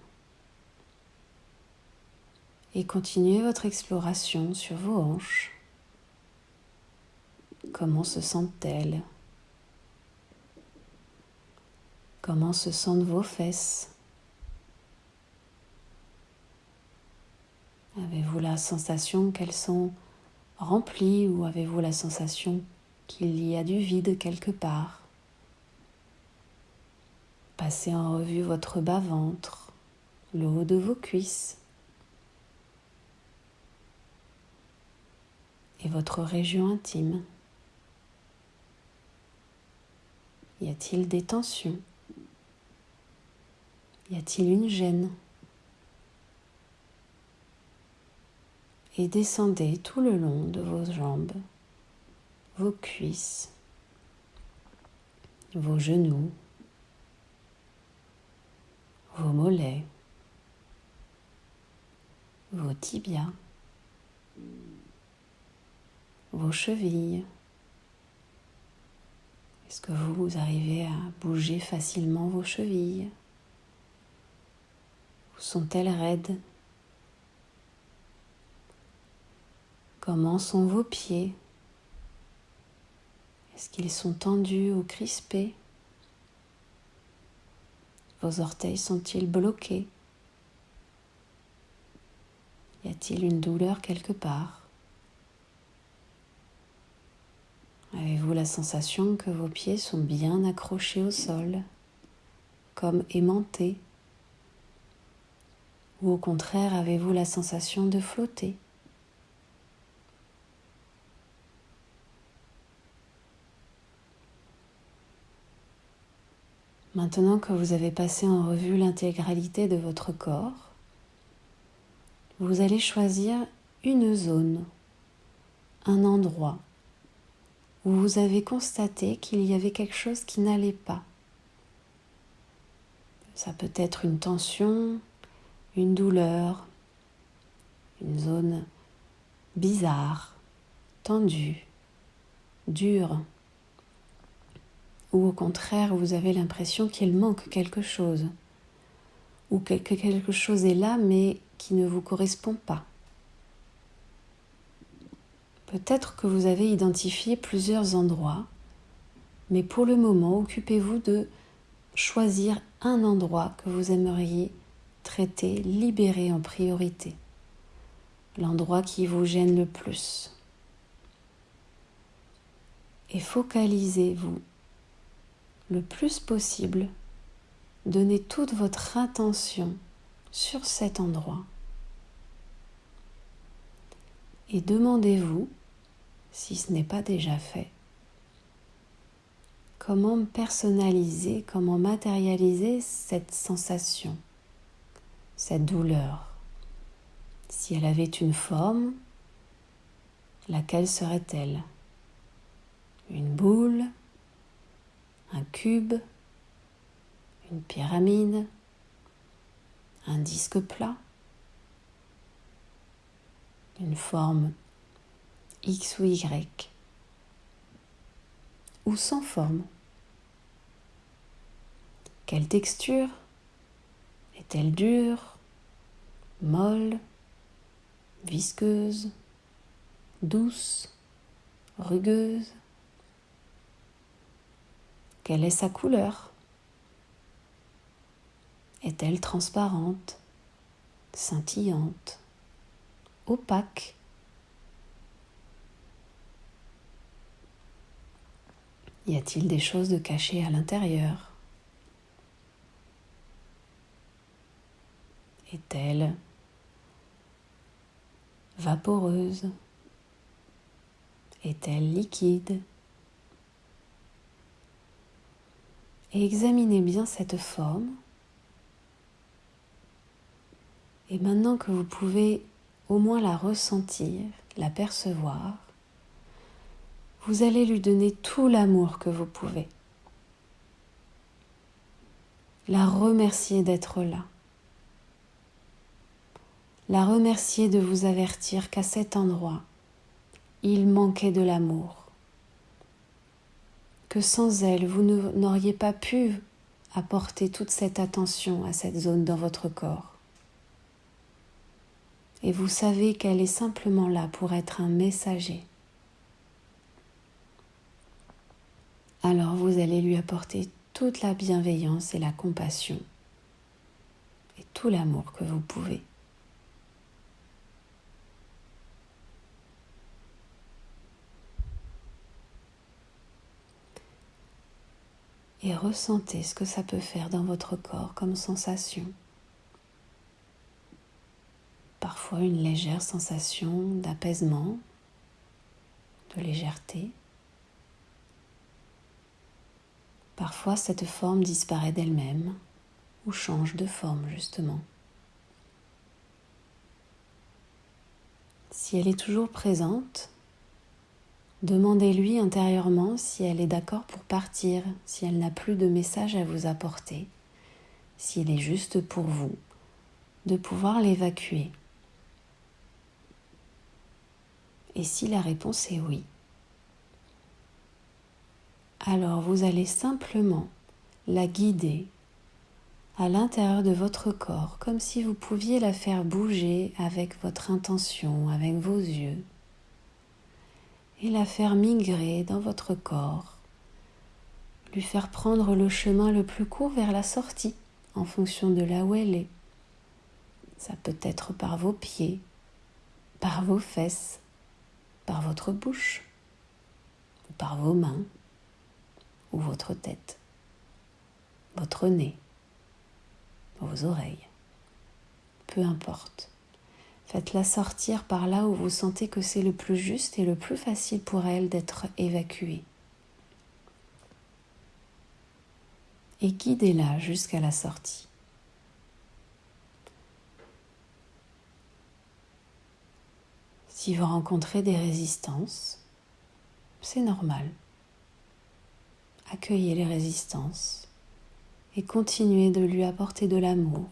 Et continuez votre exploration sur vos hanches. Comment se sentent-elles? Comment se sentent vos fesses? Avez-vous la sensation qu'elles sont remplies ou avez-vous la sensation qu'il y a du vide quelque part? Passez en revue votre bas-ventre, le haut de vos cuisses, et votre région intime. Y a-t-il des tensions? Y a-t-il une gêne? Et descendez tout le long de vos jambes, vos cuisses, vos genoux, vos mollets, vos tibias vos chevilles. Est-ce que vous arrivez à bouger facilement vos chevilles? Sont-elles raides? Comment sont vos pieds? Est-ce qu'ils sont tendus ou crispés? Vos orteils sont-ils bloqués? Y a-t-il une douleur quelque part? Avez-vous la sensation que vos pieds sont bien accrochés au sol, comme aimantés? Ou au contraire, avez-vous la sensation de flotter Maintenant que vous avez passé en revue l'intégralité de votre corps, vous allez choisir une zone, un endroit où vous avez constaté qu'il y avait quelque chose qui n'allait pas. Ça peut être une tension, une douleur, une zone bizarre, tendue, dure, ou au contraire vous avez l'impression qu'il manque quelque chose, ou que quelque chose est là mais qui ne vous correspond pas. Peut-être que vous avez identifié plusieurs endroits, mais pour le moment, occupez-vous de choisir un endroit que vous aimeriez traiter, libérer en priorité, l'endroit qui vous gêne le plus. Et focalisez-vous le plus possible, donnez toute votre intention sur cet endroit. Et demandez-vous, si ce n'est pas déjà fait, comment personnaliser, comment matérialiser cette sensation, cette douleur. Si elle avait une forme, laquelle serait-elle? Une boule? Un cube? Une pyramide? Un disque plat? Une forme X ou Y? Ou sans forme? Quelle texture? Est-elle dure, molle, visqueuse, douce, rugueuse? Quelle est sa couleur? Est-elle transparente, scintillante, opaque? Y a-t-il des choses de cachées à l'intérieur? Est-elle vaporeuse? Est-elle liquide? Et examinez bien cette forme. Et maintenant que vous pouvez au moins la ressentir, la percevoir, vous allez lui donner tout l'amour que vous pouvez. La remercier d'être là la remercier de vous avertir qu'à cet endroit, il manquait de l'amour, que sans elle, vous n'auriez pas pu apporter toute cette attention à cette zone dans votre corps. Et vous savez qu'elle est simplement là pour être un messager. Alors vous allez lui apporter toute la bienveillance et la compassion et tout l'amour que vous pouvez. Et ressentez ce que ça peut faire dans votre corps comme sensation. Parfois une légère sensation d'apaisement, de légèreté. Parfois cette forme disparaît d'elle-même ou change de forme justement. Si elle est toujours présente, Demandez-lui intérieurement si elle est d'accord pour partir, si elle n'a plus de message à vous apporter, s'il est juste pour vous, de pouvoir l'évacuer. Et si la réponse est oui, alors vous allez simplement la guider à l'intérieur de votre corps, comme si vous pouviez la faire bouger avec votre intention, avec vos yeux et la faire migrer dans votre corps, lui faire prendre le chemin le plus court vers la sortie en fonction de là où elle est. Ça peut être par vos pieds, par vos fesses, par votre bouche, ou par vos mains, ou votre tête, votre nez, vos oreilles. Peu importe. Faites-la sortir par là où vous sentez que c'est le plus juste et le plus facile pour elle d'être évacuée. Et guidez-la jusqu'à la sortie. Si vous rencontrez des résistances, c'est normal. Accueillez les résistances et continuez de lui apporter de l'amour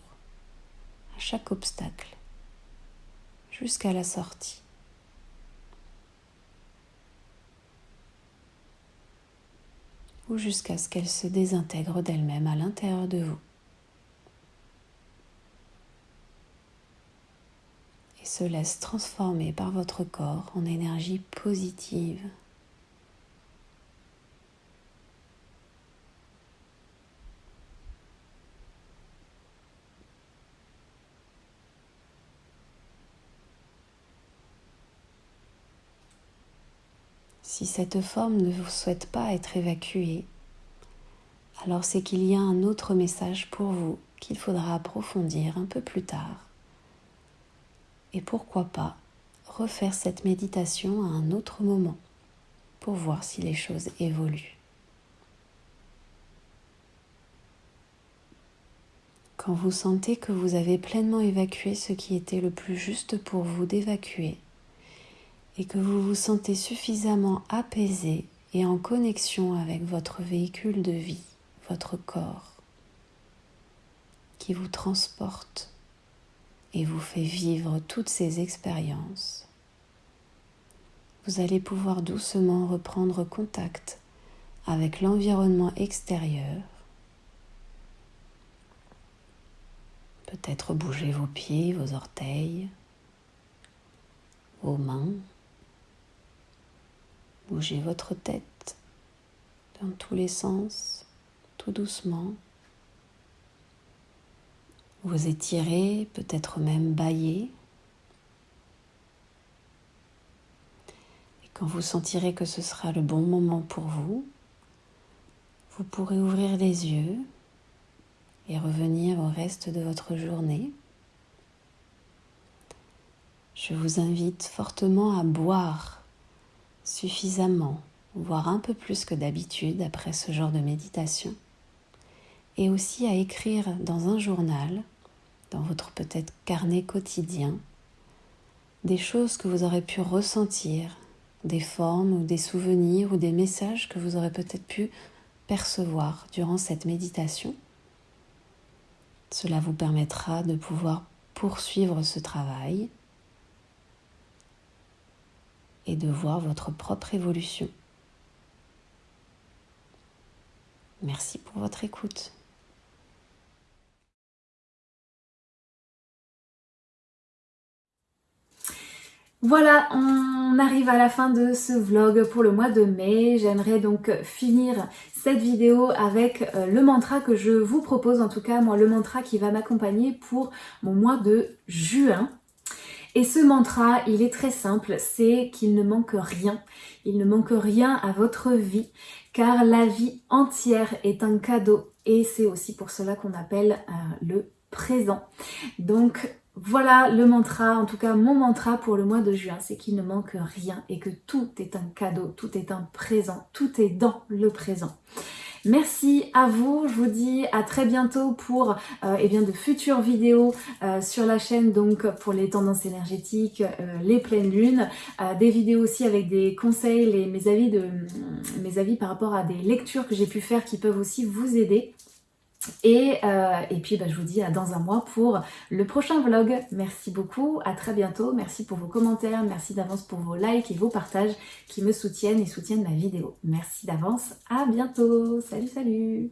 à chaque obstacle jusqu'à la sortie. ou jusqu'à ce qu'elle se désintègre d'elle-même à l'intérieur de vous. Et se laisse transformer par votre corps en énergie positive Si cette forme ne vous souhaite pas être évacuée, alors c'est qu'il y a un autre message pour vous qu'il faudra approfondir un peu plus tard. Et pourquoi pas refaire cette méditation à un autre moment pour voir si les choses évoluent. Quand vous sentez que vous avez pleinement évacué ce qui était le plus juste pour vous d'évacuer, et que vous vous sentez suffisamment apaisé et en connexion avec votre véhicule de vie, votre corps, qui vous transporte et vous fait vivre toutes ces expériences, vous allez pouvoir doucement reprendre contact avec l'environnement extérieur, peut-être bouger vos pieds, vos orteils, vos mains, Bougez votre tête dans tous les sens, tout doucement. Vous étirez, peut-être même bailler. Et quand vous sentirez que ce sera le bon moment pour vous, vous pourrez ouvrir les yeux et revenir au reste de votre journée. Je vous invite fortement à boire suffisamment, voire un peu plus que d'habitude après ce genre de méditation, et aussi à écrire dans un journal, dans votre peut-être carnet quotidien, des choses que vous aurez pu ressentir, des formes ou des souvenirs ou des messages que vous aurez peut-être pu percevoir durant cette méditation. Cela vous permettra de pouvoir poursuivre ce travail et de voir votre propre évolution. Merci pour votre écoute. Voilà, on arrive à la fin de ce vlog pour le mois de mai. J'aimerais donc finir cette vidéo avec euh, le mantra que je vous propose, en tout cas moi le mantra qui va m'accompagner pour mon mois de juin. Et ce mantra, il est très simple, c'est qu'il ne manque rien. Il ne manque rien à votre vie, car la vie entière est un cadeau. Et c'est aussi pour cela qu'on appelle euh, le présent. Donc voilà le mantra, en tout cas mon mantra pour le mois de juin, c'est qu'il ne manque rien et que tout est un cadeau, tout est un présent, tout est dans le présent. Merci à vous, je vous dis à très bientôt pour euh, eh bien, de futures vidéos euh, sur la chaîne donc pour les tendances énergétiques, euh, les pleines lunes, des vidéos aussi avec des conseils, les, mes, avis de, mes avis par rapport à des lectures que j'ai pu faire qui peuvent aussi vous aider. Et, euh, et, puis bah, je vous dis à dans un mois pour le prochain vlog. Merci beaucoup, à très bientôt. Merci pour vos commentaires, merci d'avance pour vos likes et vos partages qui me soutiennent et soutiennent ma vidéo. Merci d'avance, à bientôt. Salut, salut